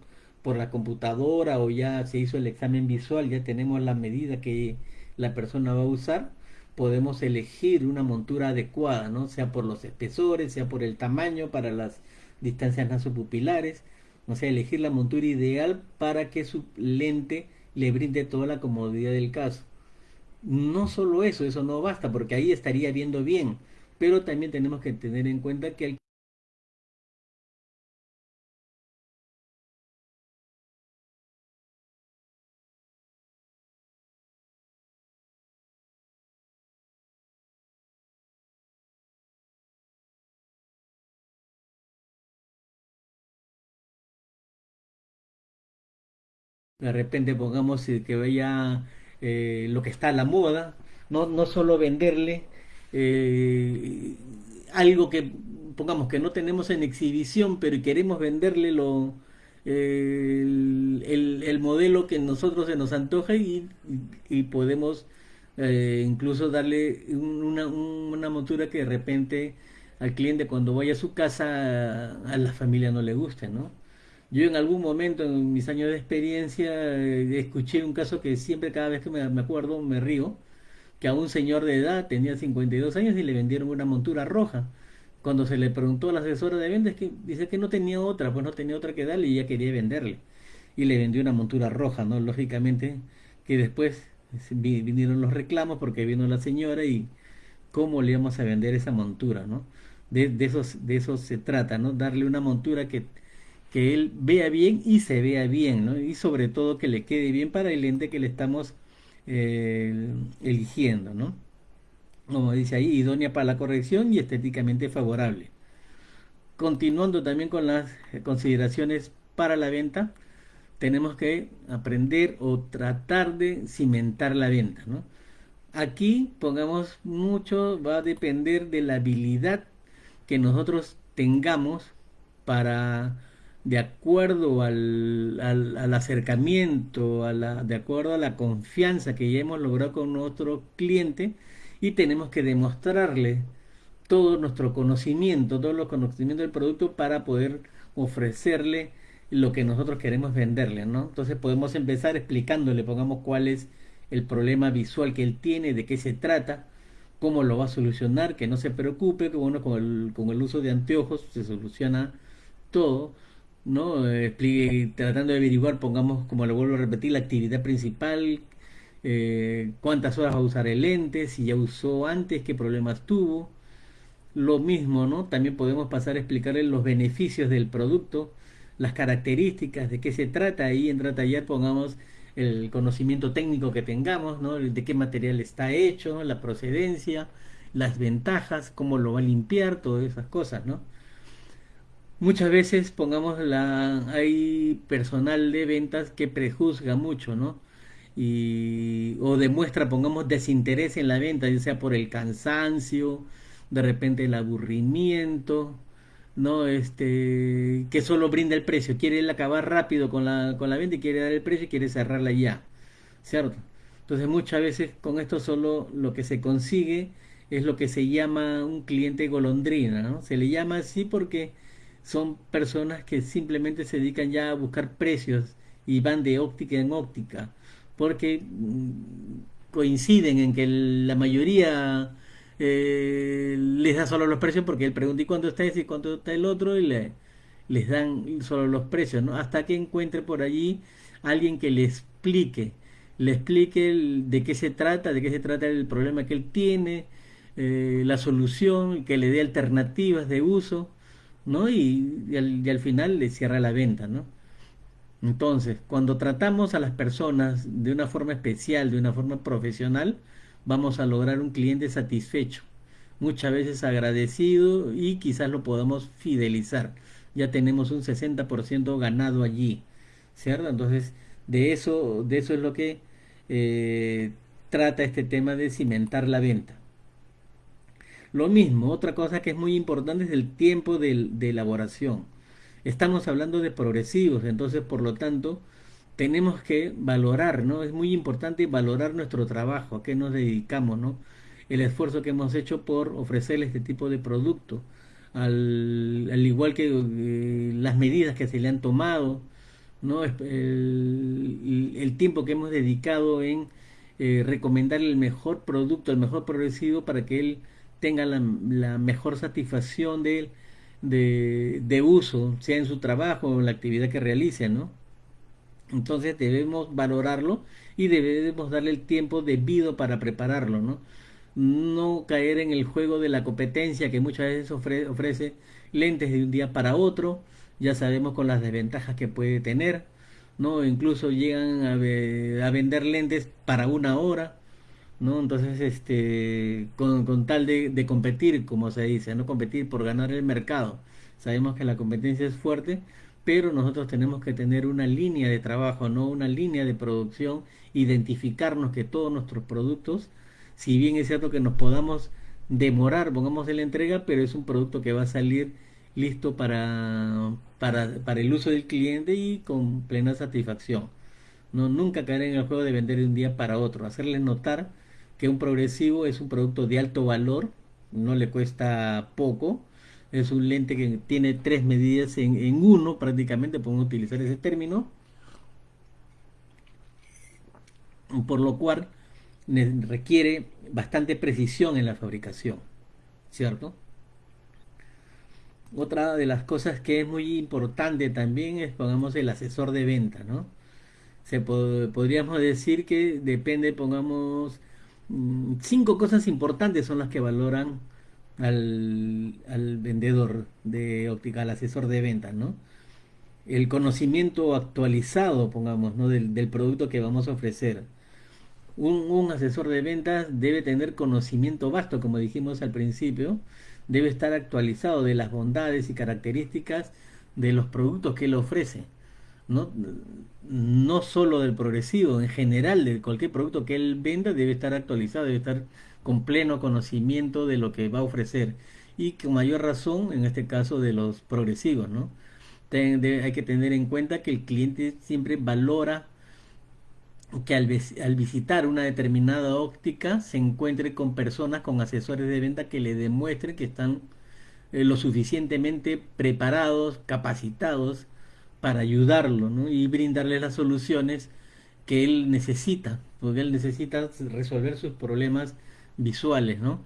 por la computadora o ya se hizo el examen visual, ya tenemos la medida que la persona va a usar, podemos elegir una montura adecuada, ¿no? Sea por los espesores, sea por el tamaño, para las distancias nasopupilares o sea, elegir la montura ideal para que su lente le brinde toda la comodidad del caso. No solo eso, eso no basta, porque ahí estaría viendo bien, pero también tenemos que tener en cuenta que el de repente pongamos que vaya eh, lo que está a la moda, no, no solo venderle eh, algo que pongamos que no tenemos en exhibición, pero queremos venderle lo, el, el, modelo que nosotros se nos antoja y, podemos eh, incluso darle una, una montura que de repente al cliente cuando vaya a su casa a la familia no le guste, ¿no? Yo en algún momento en mis años de experiencia eh, escuché un caso que siempre cada vez que me, acuerdo me río, que a un señor de edad tenía 52 años y le vendieron una montura roja. Cuando se le preguntó a la asesora de ventas, que dice que no tenía otra, pues no tenía otra que darle y ella quería venderle. Y le vendió una montura roja, ¿no? Lógicamente que después vinieron los reclamos porque vino la señora y cómo le íbamos a vender esa montura, ¿no? De, de, esos, de eso se trata, ¿no? Darle una montura que que él vea bien y se vea bien, ¿no? Y sobre todo que le quede bien para el lente que le estamos eh, eligiendo, ¿no? Como dice ahí, idónea para la corrección y estéticamente favorable. Continuando también con las consideraciones para la venta, tenemos que aprender o tratar de cimentar la venta, ¿no? Aquí, pongamos mucho, va a depender de la habilidad que nosotros tengamos para de acuerdo al, al, acercamiento, a la, de acuerdo a la confianza que ya hemos logrado con nuestro cliente y tenemos que demostrarle todo nuestro conocimiento, todo los conocimientos del producto para poder ofrecerle lo que nosotros queremos venderle, ¿no? Entonces podemos empezar explicándole, pongamos cuál es el problema visual que él tiene, de qué se trata, cómo lo va a solucionar, que no se preocupe, que bueno, con el, con el uso de anteojos se soluciona todo, ¿no? Tratando de averiguar, pongamos, como lo vuelvo a repetir, la actividad principal, eh, cuántas horas va a usar el lente, si ya usó antes, qué problemas tuvo. Lo mismo, ¿no? También podemos pasar a explicarle los beneficios del producto, las características, de qué se trata, ahí en tallar pongamos el conocimiento técnico que tengamos, ¿no? de qué material está hecho, la procedencia, las ventajas, cómo lo va a limpiar, todas esas cosas, ¿no? Muchas veces, pongamos la, hay personal de ventas que prejuzga mucho, ¿no? Y, o demuestra, pongamos, desinterés en la venta, ya sea por el cansancio, de repente el aburrimiento, ¿no? Este, que solo brinda el precio, quiere acabar rápido con la, con la venta y quiere dar el precio y quiere cerrarla ya, ¿cierto? Entonces muchas veces con esto solo lo que se consigue es lo que se llama un cliente golondrina, ¿no? Se le llama así porque son personas que simplemente se dedican ya a buscar precios y van de óptica en óptica, porque mm, coinciden en que la mayoría eh, les da solo los precios porque él pregunta y cuánto está ese y cuánto está el otro y le, les dan solo los precios, ¿no? Hasta que encuentre por allí alguien que le explique, le explique de qué se trata, de qué se trata el problema que él tiene, eh, la solución, que le dé alternativas de uso, ¿no? Y, al final le cierra la venta, ¿no? Entonces, cuando tratamos a las personas de una forma especial, de una forma profesional, vamos a lograr un cliente satisfecho, muchas veces agradecido y quizás lo podamos fidelizar. Ya tenemos un 60% ganado allí, ¿cierto? Entonces, de eso, de eso es lo que eh, trata este tema de cimentar la venta. Lo mismo, otra cosa que es muy importante es el tiempo de, elaboración. Estamos hablando de progresivos, entonces por lo tanto tenemos que valorar, ¿no? Es muy importante valorar nuestro trabajo, a qué nos dedicamos, ¿no? El esfuerzo que hemos hecho por ofrecerle este tipo de producto, al, al igual que eh, las medidas que se le han tomado, ¿no? El, el tiempo que hemos dedicado en eh, recomendarle el mejor producto, el mejor progresivo para que él tenga la, mejor satisfacción de, de, de uso, sea en su trabajo o en la actividad que realice, ¿no? Entonces debemos valorarlo y debemos darle el tiempo debido para prepararlo, ¿no? No caer en el juego de la competencia que muchas veces ofrece lentes de un día para otro, ya sabemos con las desventajas que puede tener, ¿no? Incluso llegan a vender lentes para una hora, ¿no? Entonces, este, con, con tal de, competir, como se dice, no competir por ganar el mercado. Sabemos que la competencia es fuerte, pero nosotros tenemos que tener una línea de trabajo, no una línea de producción, identificarnos que todos nuestros productos, si bien es cierto que nos podamos demorar, pongamos en la entrega, pero es un producto que va a salir listo para, para, para el uso del cliente y con plena satisfacción. No, nunca caer en el juego de vender de un día para otro, hacerle notar que un progresivo es un producto de alto valor, no le cuesta poco, es un lente que tiene tres medidas en, en uno, prácticamente podemos utilizar ese término, por lo cual requiere bastante precisión en la fabricación, ¿cierto? Otra de las cosas que es muy importante también es, pongamos, el asesor de venta, ¿no? Se pod podríamos decir que depende, pongamos, cinco cosas importantes son las que valoran al, al vendedor de óptica, al asesor de ventas, ¿no? El conocimiento actualizado, pongamos, ¿no? Del, del producto que vamos a ofrecer. Un, un, asesor de ventas debe tener conocimiento vasto, como dijimos al principio, debe estar actualizado de las bondades y características de los productos que él ofrece. No, no solo del progresivo, en general de cualquier producto que él venda debe estar actualizado, debe estar con pleno conocimiento de lo que va a ofrecer y con mayor razón en este caso de los progresivos, ¿no? hay que tener en cuenta que el cliente siempre valora que al, al, visitar una determinada óptica se encuentre con personas, con asesores de venta que le demuestren que están eh, lo suficientemente preparados, capacitados para ayudarlo ¿no? y brindarle las soluciones que él necesita, porque él necesita resolver sus problemas visuales, ¿no?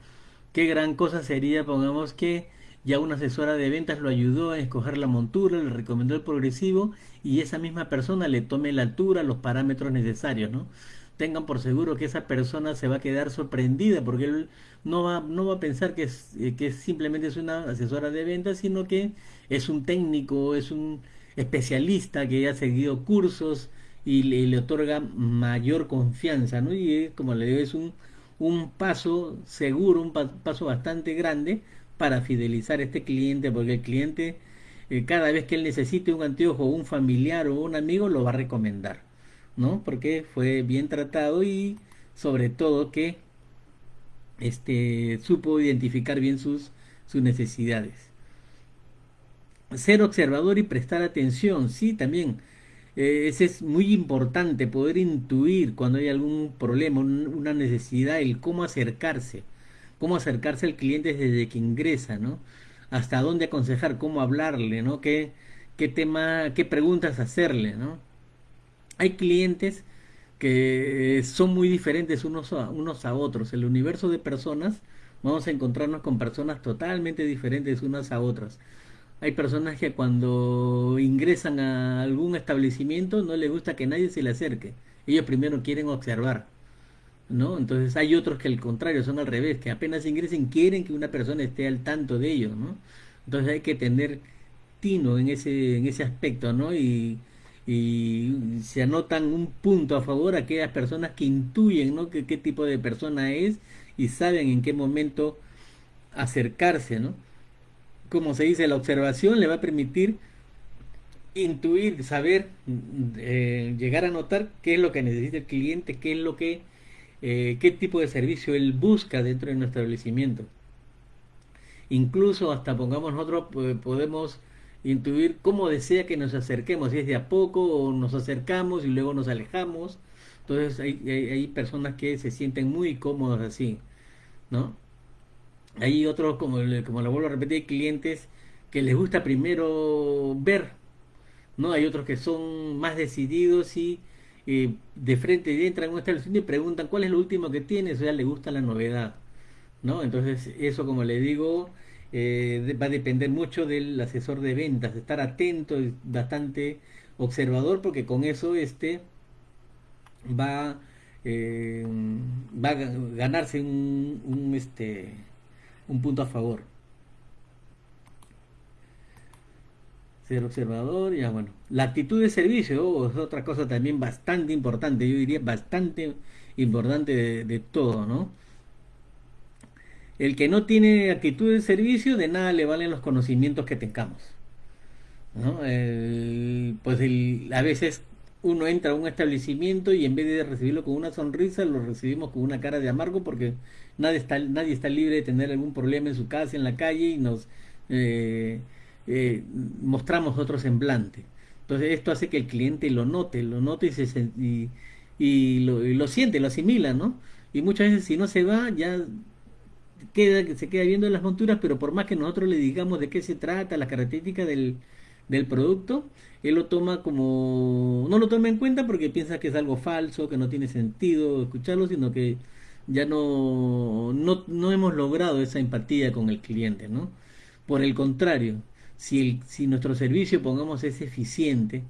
Qué gran cosa sería, pongamos que ya una asesora de ventas lo ayudó a escoger la montura, le recomendó el progresivo y esa misma persona le tome la altura, los parámetros necesarios, ¿no? Tengan por seguro que esa persona se va a quedar sorprendida porque él no va, no va a pensar que, es, eh, que simplemente es una asesora de ventas, sino que es un técnico, es un especialista que ha seguido cursos y le, otorga mayor confianza, ¿no? Y como le digo, es un, un paso seguro, un paso bastante grande para fidelizar a este cliente, porque el cliente eh, cada vez que él necesite un anteojo, un familiar o un amigo, lo va a recomendar, ¿no? Porque fue bien tratado y sobre todo que este, supo identificar bien sus, sus necesidades. Ser observador y prestar atención, sí, también. Eh, ese es muy importante, poder intuir cuando hay algún problema, una necesidad, el cómo acercarse cómo acercarse al cliente desde que ingresa, ¿no? Hasta dónde aconsejar, cómo hablarle, ¿no? Qué, qué tema, qué preguntas hacerle, ¿no? Hay clientes que son muy diferentes unos a, unos a otros. El universo de personas, vamos a encontrarnos con personas totalmente diferentes unas a otras. Hay personas que cuando ingresan a algún establecimiento no les gusta que nadie se le acerque. Ellos primero quieren observar. ¿no? Entonces hay otros que al contrario son al revés, que apenas ingresen quieren que una persona esté al tanto de ellos, ¿no? Entonces hay que tener tino en ese, en ese aspecto, ¿no? Y, se anotan un punto a favor a aquellas personas que intuyen, ¿no? Que, qué tipo de persona es y saben en qué momento acercarse, ¿no? Como se dice, la observación le va a permitir intuir, saber, eh, llegar a notar qué es lo que necesita el cliente, qué es lo que eh, qué tipo de servicio él busca dentro de nuestro establecimiento. Incluso hasta pongamos nosotros podemos intuir cómo desea que nos acerquemos, si es de a poco o nos acercamos y luego nos alejamos. Entonces hay, hay, personas que se sienten muy cómodos así, ¿no? Hay otros, como, como lo vuelvo a repetir, clientes que les gusta primero ver, ¿no? Hay otros que son más decididos y eh, de frente entran en un establecimiento y preguntan cuál es lo último que tienes, o sea, le gusta la novedad, ¿no? Entonces, eso, como le digo, eh, va a depender mucho del asesor de ventas, de estar atento, bastante observador, porque con eso este va, eh, va a ganarse un, un, este, un punto a favor. ser observador, ya bueno. La actitud de servicio oh, es otra cosa también bastante importante, yo diría bastante importante de, todo, ¿no? El que no tiene actitud de servicio, de nada le valen los conocimientos que tengamos. ¿no? pues a veces uno entra a un establecimiento y en vez de recibirlo con una sonrisa, lo recibimos con una cara de amargo porque nadie está, nadie está libre de tener algún problema en su casa, en la calle y nos... Eh, eh, mostramos otro semblante. Entonces esto hace que el cliente lo note, lo note y, se, y, lo, siente, lo asimila, ¿no? Y muchas veces si no se va, ya queda, se queda viendo las monturas, pero por más que nosotros le digamos de qué se trata, la característica del, del producto, él lo toma como, no lo toma en cuenta porque piensa que es algo falso, que no tiene sentido escucharlo, sino que ya no, no, no hemos logrado esa empatía con el cliente, ¿no? Por el contrario, si, si nuestro servicio, pongamos, es eficiente,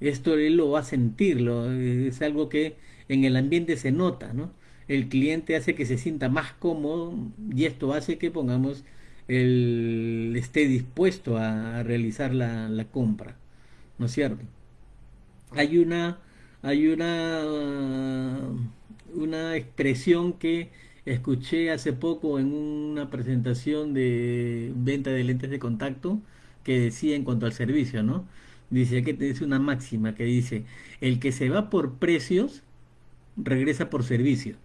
esto él lo va a sentirlo, es algo que en el ambiente se nota, ¿no? El cliente hace que se sienta más cómodo y esto hace que, pongamos, él esté dispuesto a, realizar la, la, compra, ¿no es cierto? Hay una, hay una, una expresión que escuché hace poco en una presentación de venta de lentes de contacto, que decía en cuanto al servicio, ¿no? Dice que es una máxima que dice, el que se va por precios, regresa por servicio.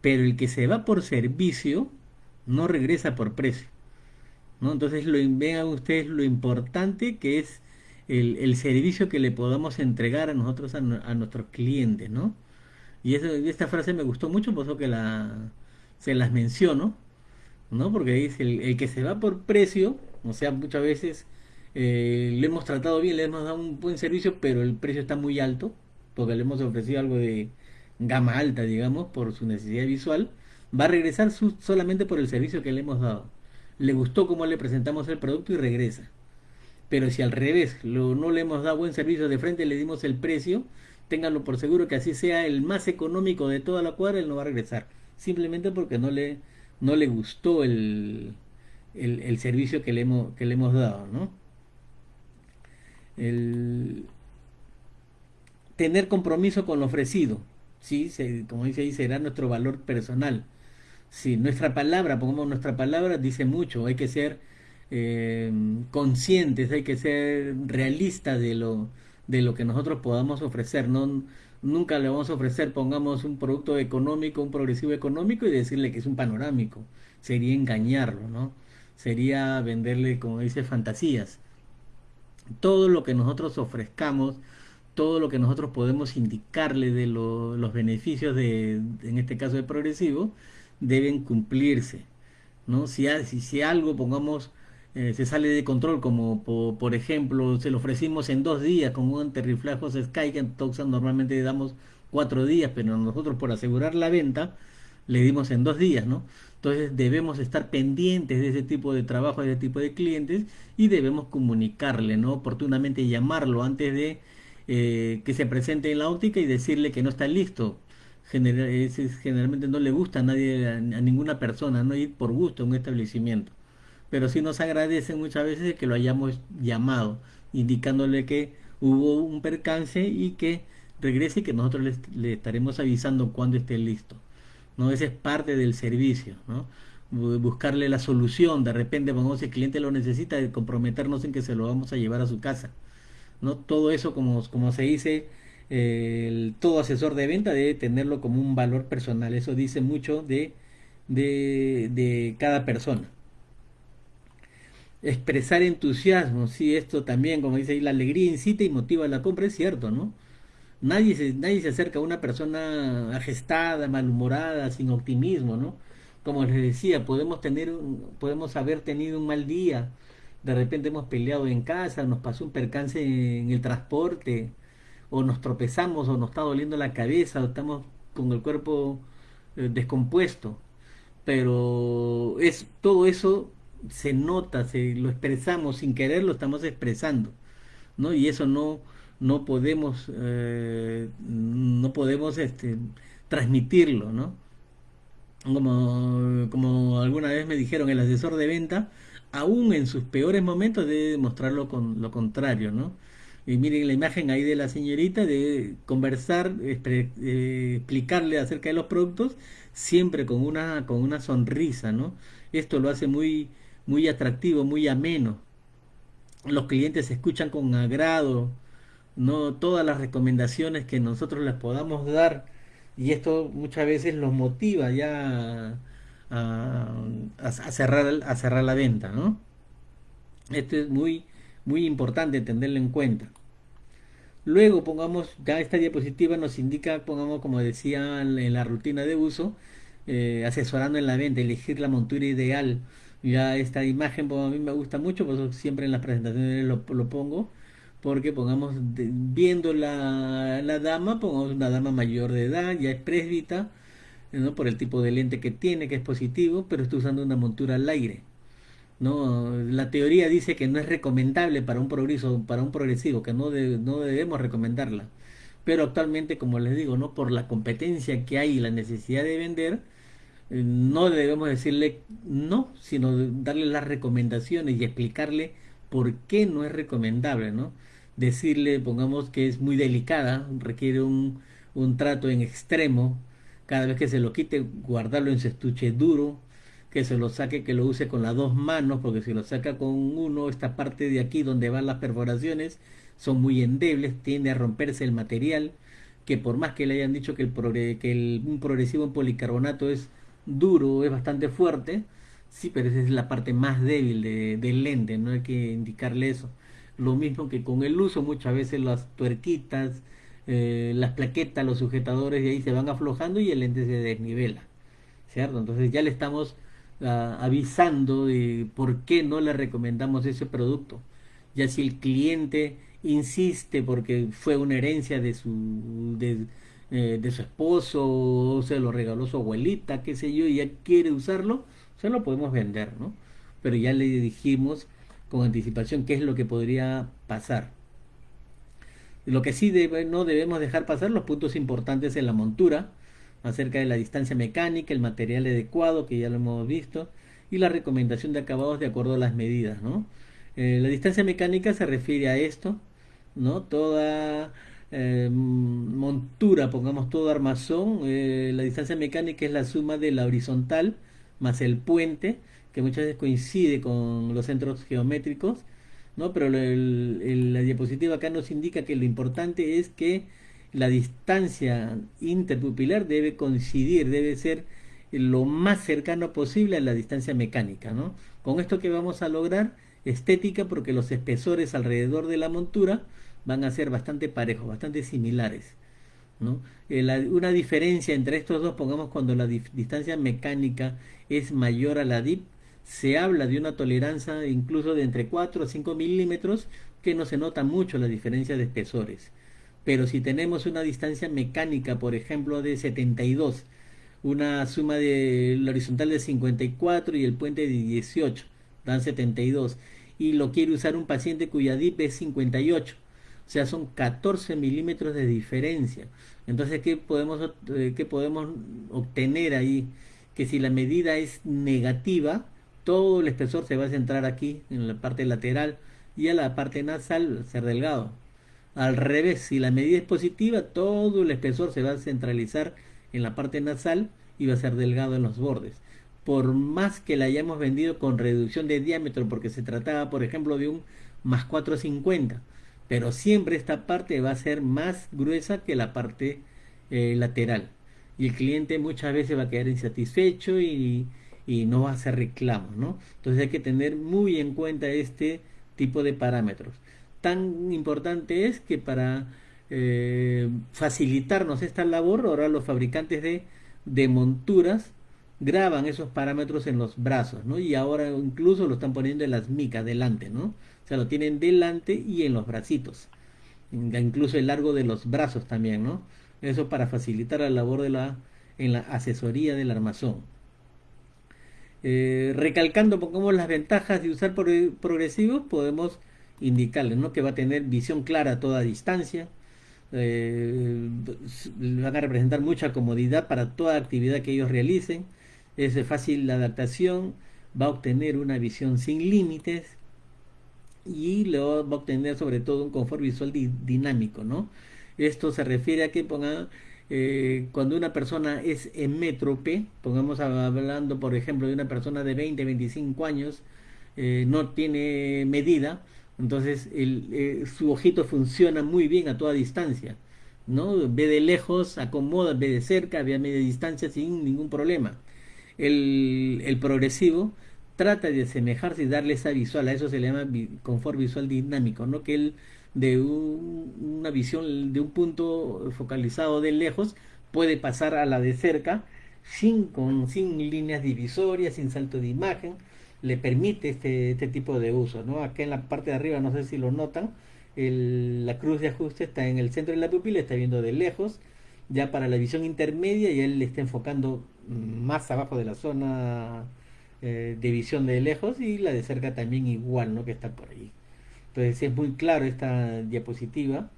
Pero el que se va por servicio, no regresa por precio. ¿no? Entonces lo, vean ustedes lo importante que es el, servicio que le podamos entregar a nosotros, a, nuestros clientes, ¿no? Y esta frase me gustó mucho, por eso que la, se las menciono, ¿no? Porque dice, el, que se va por precio, o sea, muchas veces eh, le hemos tratado bien, le hemos dado un buen servicio, pero el precio está muy alto, porque le hemos ofrecido algo de gama alta, digamos, por su necesidad visual, va a regresar solamente por el servicio que le hemos dado. Le gustó cómo le presentamos el producto y regresa. Pero si al revés no le hemos dado buen servicio de frente, le dimos el precio, ténganlo por seguro que así sea el más económico de toda la cuadra, él no va a regresar. Simplemente porque no le, no le gustó el, el, servicio que le, hemos, que le hemos dado, ¿no? El tener compromiso con lo ofrecido, ¿sí? como dice ahí, será nuestro valor personal. Si nuestra palabra, pongamos nuestra palabra, dice mucho, hay que ser eh, conscientes, hay que ser realistas de lo, de lo que nosotros podamos ofrecer. No, nunca le vamos a ofrecer, pongamos un producto económico, un progresivo económico y decirle que es un panorámico. Sería engañarlo, ¿no? Sería venderle, como dice, fantasías. Todo lo que nosotros ofrezcamos, todo lo que nosotros podemos indicarle de los beneficios de, en este caso de progresivo, deben cumplirse. ¿no? Si, si, si algo, pongamos, eh, se sale de control, como por, ejemplo, se lo ofrecimos en dos días con un antirriflejos Sky, que en Toxan normalmente damos cuatro días, pero nosotros por asegurar la venta le dimos en dos días, ¿no? Entonces debemos estar pendientes de ese tipo de trabajo, de ese tipo de clientes y debemos comunicarle, ¿no? Oportunamente llamarlo antes de eh, que se presente en la óptica y decirle que no está listo. generalmente no le gusta a nadie, a, ninguna persona, no ir por gusto a un establecimiento pero sí nos agradecen muchas veces que lo hayamos llamado, indicándole que hubo un percance y que regrese y que nosotros le, estaremos avisando cuando esté listo. ¿no? Ese es parte del servicio, ¿no? buscarle la solución, de repente, cuando el cliente lo necesita, de comprometernos en que se lo vamos a llevar a su casa. ¿no? Todo eso, como, como se dice, el, todo asesor de venta debe tenerlo como un valor personal. Eso dice mucho de, de, de cada persona expresar entusiasmo, sí, esto también, como dice ahí, la alegría incita y motiva la compra, es cierto, ¿no? Nadie se, nadie se acerca a una persona agestada, malhumorada, sin optimismo, ¿no? Como les decía, podemos tener, podemos haber tenido un mal día, de repente hemos peleado en casa, nos pasó un percance en el transporte, o nos tropezamos, o nos está doliendo la cabeza, o estamos con el cuerpo eh, descompuesto. Pero es todo eso se nota, se lo expresamos sin querer, lo estamos expresando, ¿no? Y eso no, no podemos, eh, no podemos este, transmitirlo, ¿no? Como, como alguna vez me dijeron, el asesor de venta, aún en sus peores momentos debe demostrarlo con lo contrario, ¿no? Y miren la imagen ahí de la señorita de conversar, eh, explicarle acerca de los productos, siempre con una, con una sonrisa, ¿no? Esto lo hace muy, muy atractivo, muy ameno. Los clientes escuchan con agrado, no todas las recomendaciones que nosotros les podamos dar y esto muchas veces los motiva ya a, cerrar a cerrar la venta, ¿no? Esto es muy muy importante tenerlo en cuenta. Luego pongamos, ya esta diapositiva nos indica, pongamos como decía en la rutina de uso, eh, asesorando en la venta, elegir la montura ideal. Ya esta imagen pues, a mí me gusta mucho, por eso siempre en las presentaciones lo, pongo, porque pongamos, viendo la, la, dama, pongamos una dama mayor de edad, ya es presbita, ¿no? por el tipo de lente que tiene, que es positivo, pero está usando una montura al aire. ¿no? La teoría dice que no es recomendable para un progreso, para un progresivo, que no, no debemos recomendarla. Pero actualmente, como les digo, ¿no? por la competencia que hay y la necesidad de vender, no debemos decirle no, sino darle las recomendaciones y explicarle por qué no es recomendable, ¿no? Decirle, pongamos que es muy delicada, requiere un, un trato en extremo, cada vez que se lo quite, guardarlo en su estuche duro, que se lo saque, que lo use con las dos manos, porque si lo saca con uno, esta parte de aquí donde van las perforaciones son muy endebles, tiende a romperse el material, que por más que le hayan dicho que, el que el, un progresivo en policarbonato es duro, es bastante fuerte, sí, pero esa es la parte más débil de, del lente, no hay que indicarle eso. lo mismo que con el uso, muchas veces las tuerquitas, eh, las plaquetas, los sujetadores de ahí se van aflojando y el lente se desnivela, ¿cierto? Entonces ya le estamos ah, avisando de por qué no le recomendamos ese producto. Ya si el cliente insiste porque fue una herencia de su, eh, de su esposo, o se lo regaló su abuelita, qué sé yo, y ya quiere usarlo, se lo podemos vender, ¿no? Pero ya le dijimos con anticipación qué es lo que podría pasar. Lo que sí no debemos dejar pasar los puntos importantes en la montura, acerca de la distancia mecánica, el material adecuado, que ya lo hemos visto, y la recomendación de acabados de acuerdo a las medidas, ¿no? Eh, la distancia mecánica se refiere a esto, ¿no? Toda eh, montura, pongamos todo armazón, eh, la distancia mecánica es la suma de la horizontal más el puente, que muchas veces coincide con los centros geométricos, ¿no? Pero la diapositiva acá nos indica que lo importante es que la distancia interpupilar debe coincidir, debe ser lo más cercano posible a la distancia mecánica, ¿no? Con esto que vamos a lograr estética porque los espesores alrededor de la montura van a ser bastante parejos, bastante similares. ¿no? Eh, una diferencia entre estos dos, pongamos cuando la distancia mecánica es mayor a la DIP, se habla de una tolerancia incluso de entre 4 a 5 milímetros, que no se nota mucho la diferencia de espesores. Pero si tenemos una distancia mecánica, por ejemplo, de 72, una suma de la horizontal de 54 y el puente de 18, dan 72, y lo quiere usar un paciente cuya DIP es 58, o sea, son 14 milímetros de diferencia. Entonces, ¿qué podemos, eh, ¿qué podemos obtener ahí? Que si la medida es negativa, todo el espesor se va a centrar aquí, en la parte lateral, y a la parte nasal ser delgado. Al revés, si la medida es positiva, todo el espesor se va a centralizar en la parte nasal y va a ser delgado en los bordes. Por más que la hayamos vendido con reducción de diámetro, porque se trataba, por ejemplo, de un más 450, pero siempre esta parte va a ser más gruesa que la parte eh, lateral y el cliente muchas veces va a quedar insatisfecho y, no va a hacer reclamos, ¿no? Entonces hay que tener muy en cuenta este tipo de parámetros. Tan importante es que para eh, facilitarnos esta labor, ahora los fabricantes de, de monturas graban esos parámetros en los brazos, ¿no? Y ahora incluso lo están poniendo en las micas delante, ¿no? O sea, lo tienen delante y en los bracitos. Incluso el largo de los brazos también, ¿no? Eso para facilitar la labor de la, en la asesoría del armazón. Eh, recalcando, pongamos las ventajas de usar progresivos, podemos indicarles ¿no? que va a tener visión clara a toda distancia, eh, van a representar mucha comodidad para toda actividad que ellos realicen, es fácil adaptación, va a obtener una visión sin límites, y luego va a obtener sobre todo un confort visual dinámico, ¿no? Esto se refiere a que ponga, eh, cuando una persona es emétrope, pongamos hablando por ejemplo de una persona de 20, 25 años, eh, no tiene medida, entonces eh, su ojito funciona muy bien a toda distancia, ¿no? Ve de lejos, acomoda, ve de cerca, ve a media distancia sin ningún problema. El progresivo trata de asemejarse y darle esa visual, a eso se le llama confort visual dinámico, ¿no? Que él de una visión de un punto focalizado de lejos puede pasar a la de cerca sin, con, sin líneas divisorias, sin salto de imagen, le permite este, este tipo de uso, ¿no? Acá en la parte de arriba, no sé si lo notan, la cruz de ajuste está en el centro de la pupila, está viendo de lejos, ya para la visión intermedia y él le está enfocando más abajo de la zona eh, de visión de lejos y la de cerca también igual, ¿no? Que está por ahí. Entonces es muy claro esta diapositiva.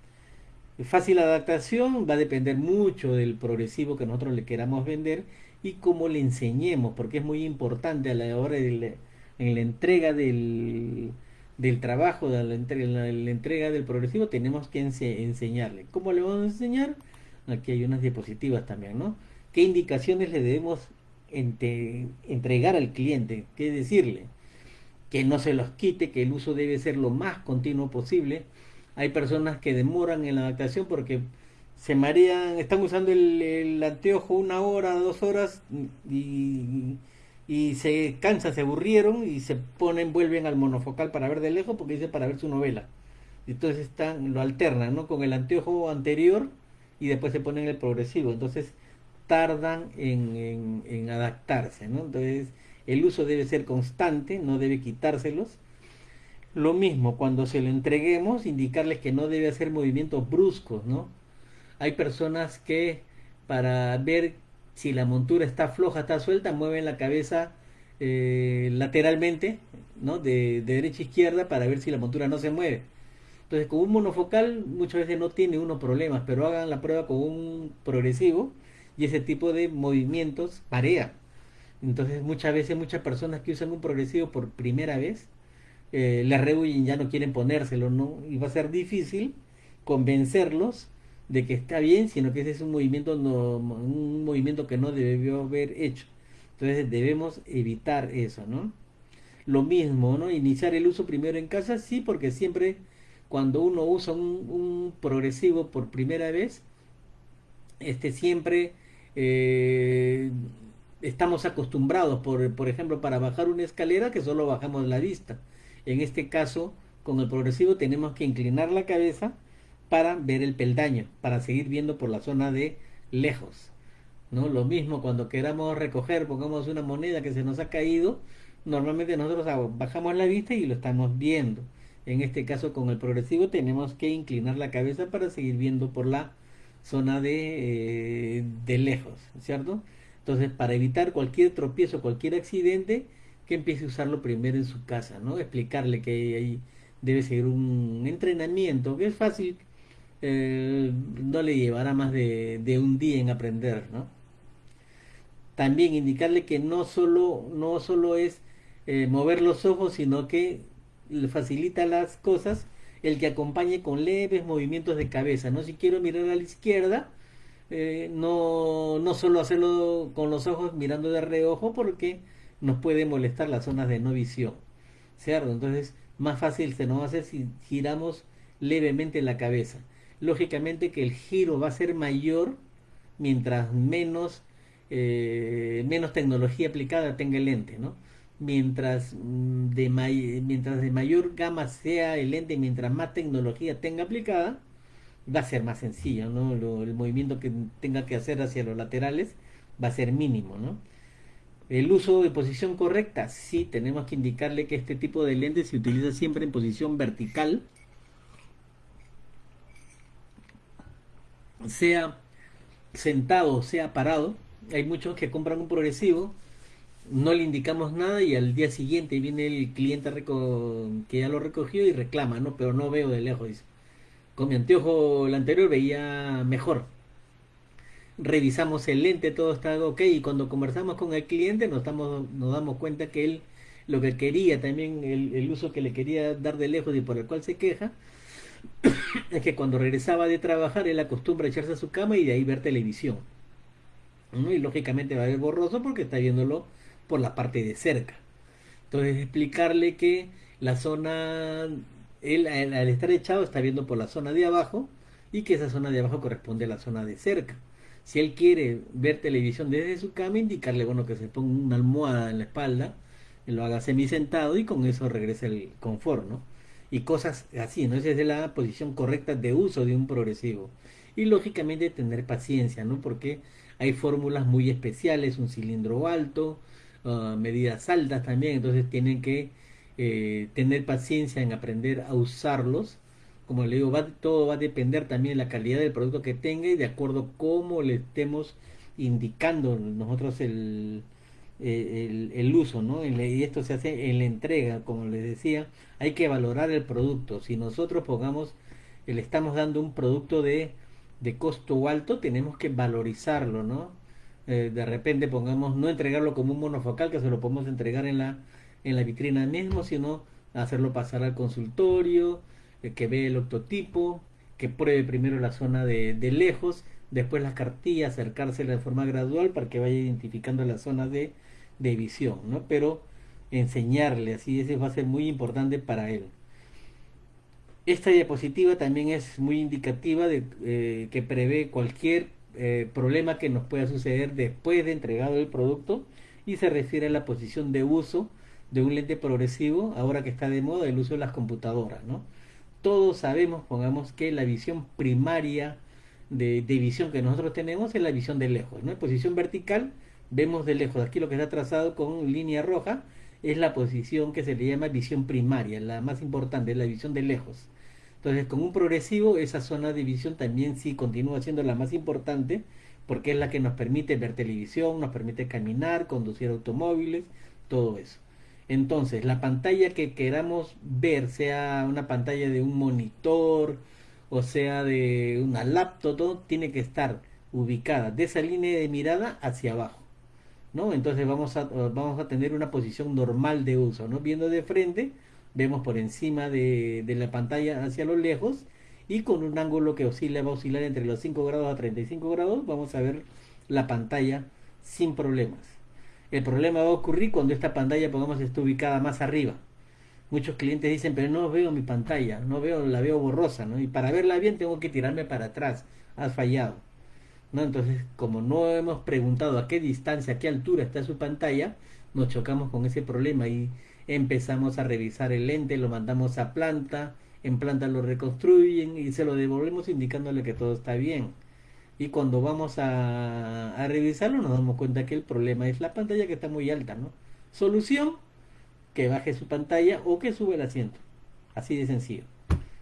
Fácil adaptación va a depender mucho del progresivo que nosotros le queramos vender y cómo le enseñemos, porque es muy importante a la hora de en la entrega del, del trabajo, de la la, entrega del progresivo, tenemos que enseñarle. ¿Cómo le vamos a enseñar? Aquí hay unas diapositivas también, ¿no? ¿Qué indicaciones le debemos entregar al cliente, que decirle que no se los quite, que el uso debe ser lo más continuo posible. Hay personas que demoran en la adaptación porque se marean, están usando el, anteojo una hora, dos horas y, y, se cansan, se aburrieron y se ponen, vuelven al monofocal para ver de lejos porque dice para ver su novela. Entonces están, lo alternan, ¿no? Con el anteojo anterior y después se ponen el progresivo. Entonces tardan en, en, adaptarse, ¿no? Entonces el uso debe ser constante, no debe quitárselos. Lo mismo, cuando se lo entreguemos, indicarles que no debe hacer movimientos bruscos, ¿no? Hay personas que para ver si la montura está floja, está suelta, mueven la cabeza eh, lateralmente, ¿no? De, de, derecha a izquierda para ver si la montura no se mueve. Entonces, con un monofocal muchas veces no tiene uno problemas, pero hagan la prueba con un progresivo y ese tipo de movimientos parea. Entonces, muchas veces muchas personas que usan un progresivo por primera vez eh, le rehuyen, ya no quieren ponérselo, ¿no? Y va a ser difícil convencerlos de que está bien, sino que ese es un movimiento, no, un movimiento que no debió haber hecho. Entonces debemos evitar eso, ¿no? Lo mismo, ¿no? Iniciar el uso primero en casa, sí, porque siempre cuando uno usa un, un progresivo por primera vez, este siempre eh, estamos acostumbrados, por, por ejemplo, para bajar una escalera que solo bajamos la vista. En este caso, con el progresivo tenemos que inclinar la cabeza para ver el peldaño, para seguir viendo por la zona de lejos. ¿no? Lo mismo cuando queramos recoger, pongamos una moneda que se nos ha caído, normalmente nosotros bajamos la vista y lo estamos viendo. En este caso con el progresivo tenemos que inclinar la cabeza para seguir viendo por la zona de, eh, de lejos, ¿cierto? Entonces para evitar cualquier tropiezo, cualquier accidente, que empiece a usarlo primero en su casa, ¿no? Explicarle que ahí debe seguir un entrenamiento, que es fácil, eh, no le llevará más de, de, un día en aprender, ¿no? También indicarle que no solo, no solo es eh, mover los ojos, sino que le facilita las cosas el que acompañe con leves movimientos de cabeza, ¿no? Si quiero mirar a la izquierda, eh, no, no solo hacerlo con los ojos mirando de reojo porque nos puede molestar las zonas de no visión, ¿cierto? Entonces, más fácil se nos va a hacer si giramos levemente la cabeza. Lógicamente que el giro va a ser mayor mientras menos, eh, menos tecnología aplicada tenga el lente, ¿no? Mientras mm, de, mientras de mayor gama sea el lente, mientras más tecnología tenga aplicada, va a ser más sencillo, ¿no? El movimiento que tenga que hacer hacia los laterales va a ser mínimo, ¿no? El uso de posición correcta, sí, tenemos que indicarle que este tipo de lente se utiliza siempre en posición vertical, sea sentado, sea parado. Hay muchos que compran un progresivo, no le indicamos nada y al día siguiente viene el cliente que ya lo recogió y reclama, ¿no? Pero no veo de lejos, dice. Con mi anteojo el anterior veía mejor revisamos el lente, todo está ok y cuando conversamos con el cliente nos, estamos, nos damos cuenta que él lo que quería, también el, el uso que le quería dar de lejos y por el cual se queja, (coughs) es que cuando regresaba de trabajar él acostumbra echarse a su cama y de ahí ver televisión. ¿no? Y lógicamente va a ver borroso porque está viéndolo por la parte de cerca. Entonces explicarle que la zona, él al estar echado está viendo por la zona de abajo y que esa zona de abajo corresponde a la zona de cerca. Si él quiere ver televisión desde su cama, indicarle bueno que se ponga una almohada en la espalda, lo haga semi sentado y con eso regrese el confort, ¿no? Y cosas así, ¿no? Esa es la posición correcta de uso de un progresivo. Y lógicamente tener paciencia, ¿no? Porque hay fórmulas muy especiales, un cilindro alto, uh, medidas altas también, entonces tienen que eh, tener paciencia en aprender a usarlos como le digo, va, todo va a depender también de la calidad del producto que tenga y de acuerdo cómo le estemos indicando nosotros el, el, uso, ¿no? Y esto se hace en la entrega, como les decía, hay que valorar el producto. Si nosotros pongamos, le estamos dando un producto de, de costo alto, tenemos que valorizarlo, ¿no? Eh, de repente pongamos, no entregarlo como un monofocal, que se lo podemos entregar en la, en la vitrina mismo, sino hacerlo pasar al consultorio, que ve el octotipo, que pruebe primero la zona de, de lejos, después las cartillas, acercársela de forma gradual para que vaya identificando la zona de, de visión, ¿no? Pero enseñarle, así ese va a ser muy importante para él. Esta diapositiva también es muy indicativa de eh, que prevé cualquier eh, problema que nos pueda suceder después de entregado el producto y se refiere a la posición de uso de un lente progresivo, ahora que está de moda el uso de las computadoras, ¿no? todos sabemos, pongamos que la visión primaria de, visión que nosotros tenemos es la visión de lejos. En posición vertical vemos de lejos. Aquí lo que está trazado con línea roja es la posición que se le llama visión primaria, la más importante, la visión de lejos. Entonces, con un progresivo, esa zona de visión también sí continúa siendo la más importante, porque es la que nos permite ver televisión, nos permite caminar, conducir automóviles, todo eso. Entonces, la pantalla que queramos ver, sea una pantalla de un monitor o sea de una laptop, todo tiene que estar ubicada de esa línea de mirada hacia abajo. ¿no? Entonces vamos a, vamos a tener una posición normal de uso, ¿no? Viendo de frente, vemos por encima de, la pantalla hacia lo lejos y con un ángulo que oscila, va a oscilar entre los 5 grados a 35 grados, vamos a ver la pantalla sin problemas. El problema va a ocurrir cuando esta pantalla, pongamos, esté ubicada más arriba. Muchos clientes dicen, pero no veo mi pantalla, no veo, la veo borrosa, ¿no? Y para verla bien tengo que tirarme para atrás. Has fallado. ¿No? Entonces, como no hemos preguntado a qué distancia, a qué altura está su pantalla, nos chocamos con ese problema y empezamos a revisar el lente, lo mandamos a planta, en planta lo reconstruyen y se lo devolvemos indicándole que todo está bien. Y cuando vamos a, revisarlo nos damos cuenta que el problema es la pantalla que está muy alta, ¿no? Solución, que baje su pantalla o que sube el asiento. Así de sencillo.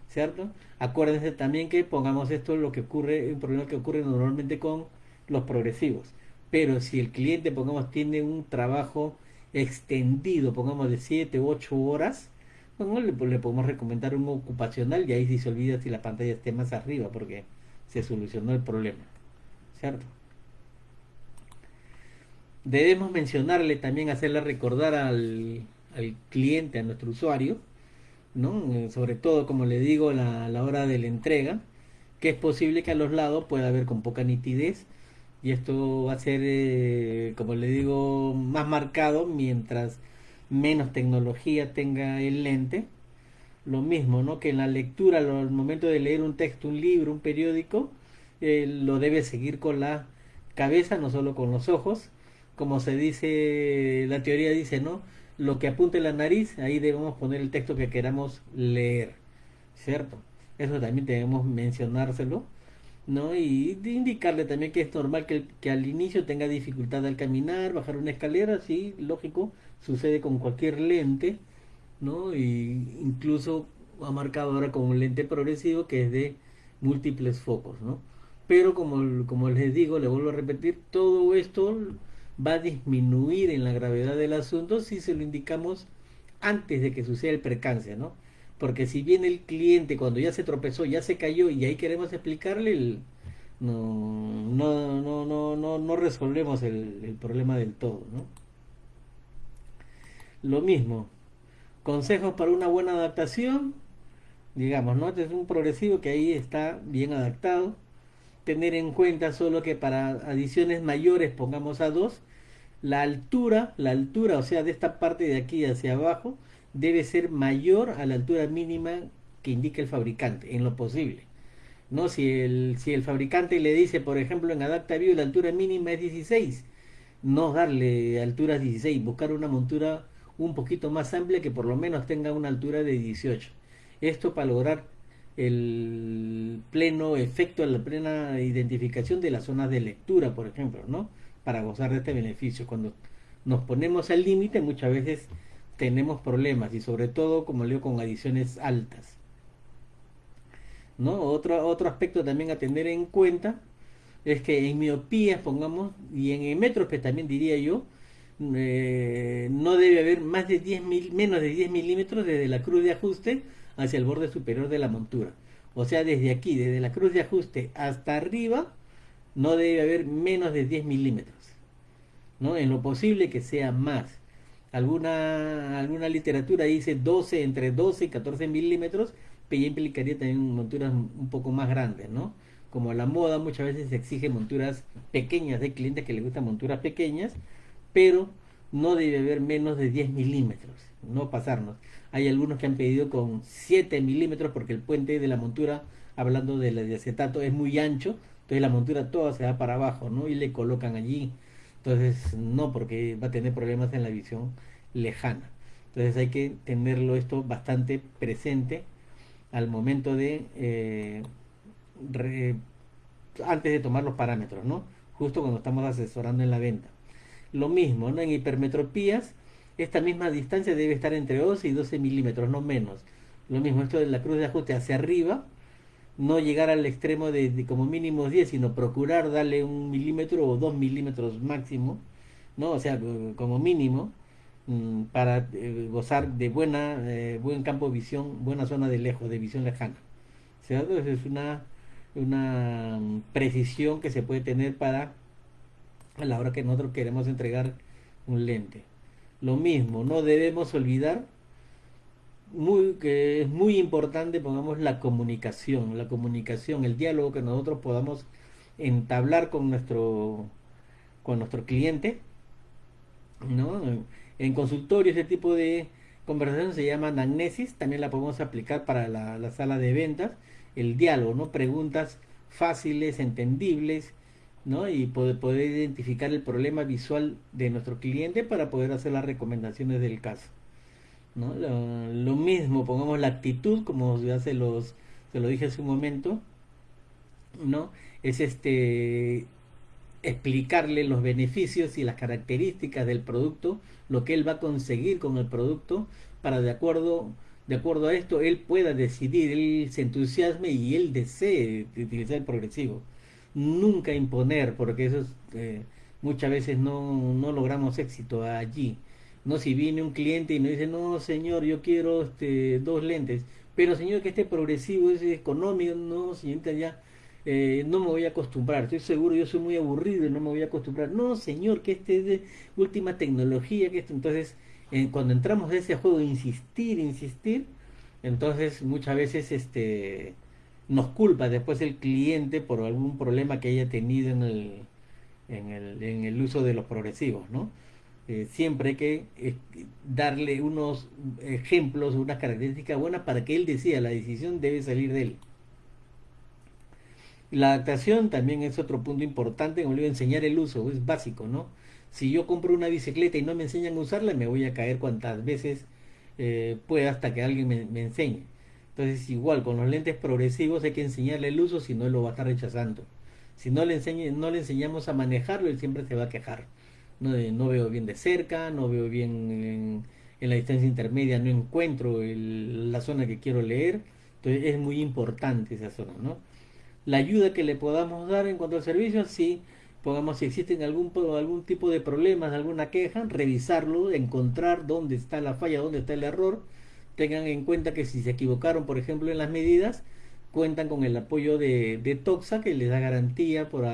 ¿Cierto? Acuérdense también que pongamos esto lo que ocurre, un problema que ocurre normalmente con los progresivos. Pero si el cliente, pongamos, tiene un trabajo extendido, pongamos de 7 u 8 horas, bueno, le, le, podemos recomendar un ocupacional y ahí sí se olvida si la pantalla esté más arriba porque se solucionó el problema. ¿Cierto? Debemos mencionarle también, hacerle recordar al, al cliente, a nuestro usuario, ¿no? Eh, sobre todo, como le digo, la, la hora de la entrega, que es posible que a los lados pueda haber con poca nitidez y esto va a ser, eh, como le digo, más marcado mientras menos tecnología tenga el lente. Lo mismo, ¿no? Que en la lectura, al momento de leer un texto, un libro, un periódico, eh, lo debe seguir con la cabeza, no solo con los ojos. Como se dice, la teoría dice, ¿no? Lo que apunte la nariz, ahí debemos poner el texto que queramos leer, ¿cierto? Eso también debemos mencionárselo, ¿no? Y indicarle también que es normal que, que al inicio tenga dificultad al caminar, bajar una escalera, sí, lógico, sucede con cualquier lente, ¿no? Y incluso ha marcado ahora con un lente progresivo que es de múltiples focos, ¿no? Pero como, como les digo, le vuelvo a repetir, todo esto va a disminuir en la gravedad del asunto si se lo indicamos antes de que suceda el percance, ¿no? Porque si viene el cliente cuando ya se tropezó, ya se cayó y ahí queremos explicarle, el, no, no, no, no, no, no resolvemos el, problema del todo, ¿no? Lo mismo, consejos para una buena adaptación, digamos, ¿no? Este es un progresivo que ahí está bien adaptado. Tener en cuenta solo que para adiciones mayores pongamos a 2, la altura, la altura, o sea, de esta parte de aquí hacia abajo, debe ser mayor a la altura mínima que indica el fabricante, en lo posible. ¿No? Si el, si el fabricante le dice, por ejemplo, en AdaptaView la altura mínima es 16, no darle alturas 16, buscar una montura un poquito más amplia que por lo menos tenga una altura de 18. Esto para lograr el pleno efecto, la plena identificación de las zonas de lectura, por ejemplo, ¿no? Para gozar de este beneficio. Cuando nos ponemos al límite, muchas veces tenemos problemas y sobre todo, como leo, con adiciones altas. ¿No? Otro, otro aspecto también a tener en cuenta es que en miopías, pongamos, y en metros, que también diría yo, eh, no debe haber más de 10 mil, menos de 10 milímetros desde la cruz de ajuste hacia el borde superior de la montura. O sea, desde aquí, desde la cruz de ajuste hasta arriba, no debe haber menos de 10 milímetros. ¿no? En lo posible que sea más. Alguna, alguna literatura dice 12, entre 12 y 14 milímetros, pero ya implicaría también monturas un poco más grandes, ¿no? Como la moda muchas veces exige monturas pequeñas, hay clientes que les gustan monturas pequeñas, pero no debe haber menos de 10 milímetros, no pasarnos. Hay algunos que han pedido con 7 milímetros porque el puente de la montura, hablando de la de acetato, es muy ancho, entonces la montura toda se va para abajo, ¿no? Y le colocan allí. Entonces, no, porque va a tener problemas en la visión lejana. Entonces hay que tenerlo esto bastante presente, al momento de eh, antes de tomar los parámetros, ¿no? Justo cuando estamos asesorando en la venta. Lo mismo, ¿no? En hipermetropías, esta misma distancia debe estar entre 11 y 12 milímetros, no menos. Lo mismo, esto de la cruz de ajuste hacia arriba, no llegar al extremo de, como mínimo 10, sino procurar darle un milímetro o dos milímetros máximo, ¿no? O sea, como mínimo, mm, para eh, gozar de buena, eh, buen campo de visión, buena zona de lejos, de visión lejana. ¿Cierto? Es una, una mm, precisión que se puede tener para a la hora que nosotros queremos entregar un lente. Lo mismo, no debemos olvidar muy, que es muy importante, pongamos la comunicación, la comunicación, el diálogo que nosotros podamos entablar con nuestro, con nuestro cliente, ¿no? En consultorio ese tipo de conversación se llama anamnesis, también la podemos aplicar para la, la sala de ventas, el diálogo, ¿no? Preguntas fáciles, entendibles, ¿no? Y poder, poder identificar el problema visual de nuestro cliente para poder hacer las recomendaciones del caso. ¿No? Lo, mismo, pongamos la actitud, como ya se, los, se lo dije hace un momento, ¿no? Es este explicarle los beneficios y las características del producto, lo que él va a conseguir con el producto, para de acuerdo, de acuerdo a esto él pueda decidir, él se entusiasme y él desee utilizar el progresivo. Nunca imponer, porque eso eh, muchas veces no, no logramos éxito allí. No, si viene un cliente y me dice, no, señor, yo quiero este, dos lentes, pero señor, que esté progresivo, es económico, no, señorita, ya eh, no me voy a acostumbrar, estoy seguro, yo soy muy aburrido y no me voy a acostumbrar. No, señor, que este es de última tecnología, que esto, entonces, cuando entramos en ese juego, insistir, insistir, entonces muchas veces este nos culpa después el cliente por algún problema que haya tenido en el, en el, en el uso de los progresivos, ¿no? Eh, siempre hay que eh, darle unos ejemplos, unas características buenas para que él decida, la decisión debe salir de él. La adaptación también es otro punto importante, como le a enseñar el uso, es básico, ¿no? Si yo compro una bicicleta y no me enseñan a usarla, me voy a caer cuantas veces eh, pueda hasta que alguien me, enseñe. Entonces, igual, con los lentes progresivos hay que enseñarle el uso, si no lo va a estar rechazando. Si no le, enseñe, no le enseñamos a manejarlo, él siempre se va a quejar no, veo bien de cerca, no veo bien en, la distancia intermedia, no encuentro la zona que quiero leer. Entonces es muy importante esa zona, ¿no? La ayuda que le podamos dar en cuanto al servicio, si pongamos si existen algún, algún tipo de problemas, alguna queja, revisarlo, encontrar dónde está la falla, dónde está el error. Tengan en cuenta que si se equivocaron, por ejemplo, en las medidas, cuentan con el apoyo de, de Toxa, que les da garantía por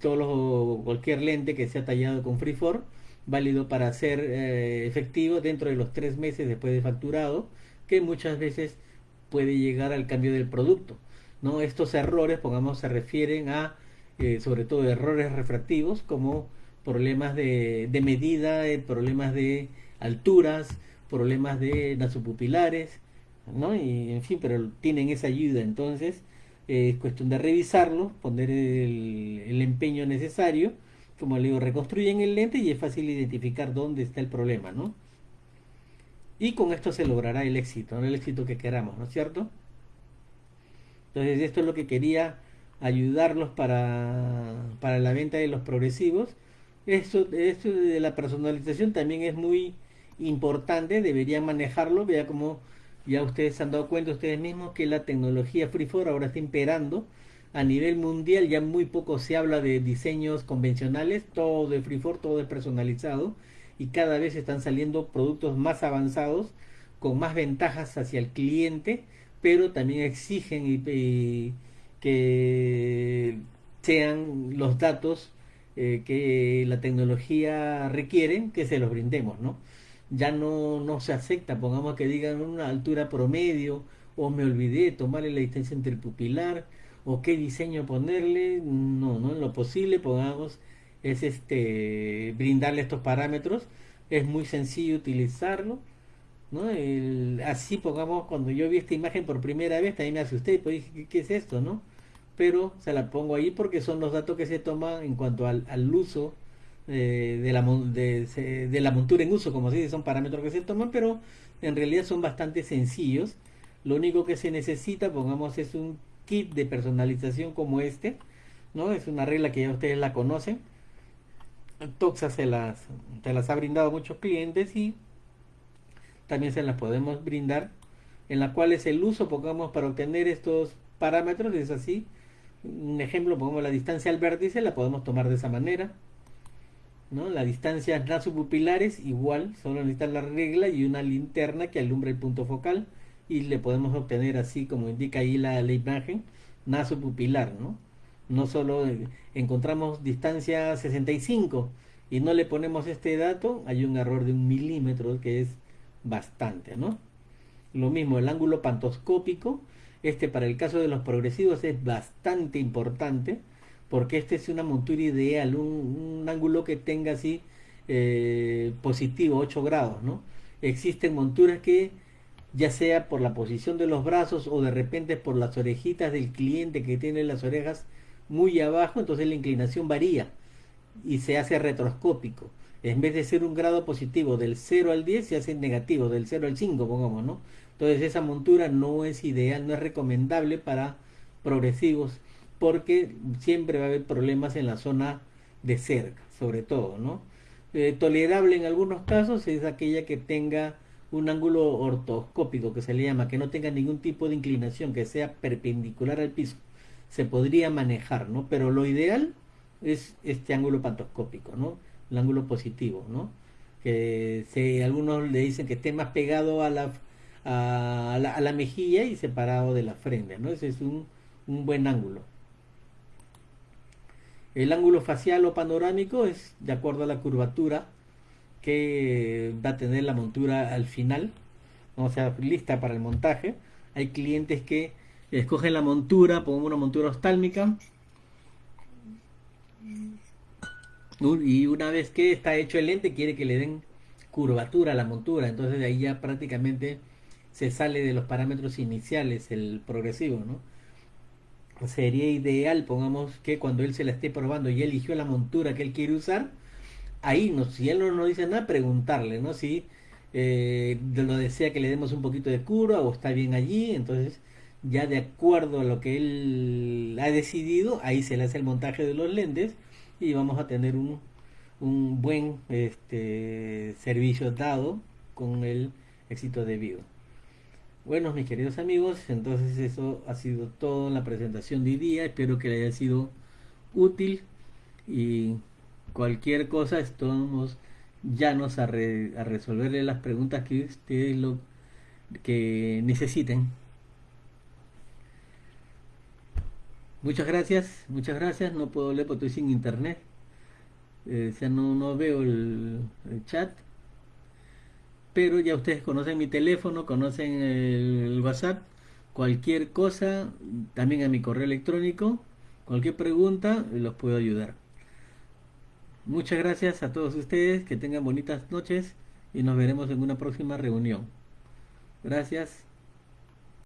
todo cualquier lente que sea tallado con Freeform, válido para ser eh, efectivo dentro de los tres meses después de facturado, que muchas veces puede llegar al cambio del producto. ¿no? Estos errores, pongamos, se refieren a, eh, sobre todo, errores refractivos, como problemas de, de medida, eh, problemas de alturas, problemas de nasopupilares, ¿no? Y en fin, pero tienen esa ayuda. Entonces, es cuestión de revisarlo, poner el, empeño necesario. Como le digo, reconstruyen el lente y es fácil identificar dónde está el problema, ¿no? Y con esto se logrará el éxito, ¿no? el éxito que queramos, ¿no es cierto? Entonces esto es lo que quería ayudarlos para, para la venta de los progresivos. Esto, esto de la personalización también es muy importante, deberían manejarlo, vea cómo ya ustedes se han dado cuenta ustedes mismos que la tecnología Freeform ahora está imperando. A nivel mundial ya muy poco se habla de diseños convencionales, todo de Freeform, todo es personalizado y cada vez están saliendo productos más avanzados con más ventajas hacia el cliente, pero también exigen que sean los datos eh, que la tecnología requiere que se los brindemos, ¿no? Ya no, no se acepta, pongamos que digan una altura promedio, o me olvidé tomarle la distancia entre pupilar, o qué diseño ponerle, no, no, en lo posible pongamos es este brindarle estos parámetros, es muy sencillo utilizarlo, ¿no? así pongamos, cuando yo vi esta imagen por primera vez, también me asusté, pues dije, ¿qué, es esto, no? Pero se la pongo ahí porque son los datos que se toman en cuanto al, al uso de, la, de, la montura en uso, como se dice, son parámetros que se toman, pero en realidad son bastante sencillos. Lo único que se necesita, pongamos, es un kit de personalización como este, ¿no? Es una regla que ya ustedes la conocen. Toxa se las, se las ha brindado a muchos clientes y también se las podemos brindar, en la cual es el uso, pongamos, para obtener estos parámetros, es así. Un ejemplo, pongamos la distancia al vértice, la podemos tomar de esa manera. ¿No? La distancia nasopupilares igual, solo necesita la regla y una linterna que alumbra el punto focal y le podemos obtener así como indica ahí la, la imagen, nasopupilar, ¿no? No solo encontramos distancia 65 y no le ponemos este dato, hay un error de un milímetro que es bastante, ¿no? Lo mismo, el ángulo pantoscópico, este para el caso de los progresivos es bastante importante, porque este es una montura ideal, un, ángulo que tenga así eh, positivo, 8 grados, ¿no? Existen monturas que ya sea por la posición de los brazos o de repente por las orejitas del cliente que tiene las orejas muy abajo, entonces la inclinación varía y se hace retroscópico. En vez de ser un grado positivo del 0 al 10, se hace negativo, del 0 al 5, pongamos, ¿no? Entonces esa montura no es ideal, no es recomendable para progresivos porque siempre va a haber problemas en la zona de cerca, sobre todo, ¿no? Eh, tolerable en algunos casos es aquella que tenga un ángulo ortoscópico que se le llama, que no tenga ningún tipo de inclinación, que sea perpendicular al piso. Se podría manejar, ¿no? Pero lo ideal es este ángulo pantoscópico, ¿no? El ángulo positivo, ¿no? Que se, algunos le dicen que esté más pegado a la, a la, a la mejilla y separado de la frente, ¿no? Ese es un, un buen ángulo. El ángulo facial o panorámico es de acuerdo a la curvatura que va a tener la montura al final, o sea, lista para el montaje. Hay clientes que escogen la montura, pongo una montura ostálmica, y una vez que está hecho el lente quiere que le den curvatura a la montura, entonces de ahí ya prácticamente se sale de los parámetros iniciales el progresivo, ¿no? Sería ideal, pongamos que cuando él se la esté probando y eligió la montura que él quiere usar, ahí no, si él no nos dice nada, preguntarle, ¿no? Si eh, lo desea que le demos un poquito de cura o está bien allí, entonces ya de acuerdo a lo que él ha decidido, ahí se le hace el montaje de los lentes y vamos a tener un, un buen este, servicio dado con el éxito debido. Bueno, mis queridos amigos, entonces eso ha sido todo en la presentación de hoy día. Espero que le haya sido útil y cualquier cosa estamos llanos a, a resolverle las preguntas que ustedes lo que necesiten. Muchas gracias, muchas gracias. No puedo leer porque estoy sin internet. Eh, o sea, no, no veo el chat pero ya ustedes conocen mi teléfono, conocen el WhatsApp, cualquier cosa, también a mi correo electrónico, cualquier pregunta, los puedo ayudar. Muchas gracias a todos ustedes, que tengan bonitas noches y nos veremos en una próxima reunión. Gracias.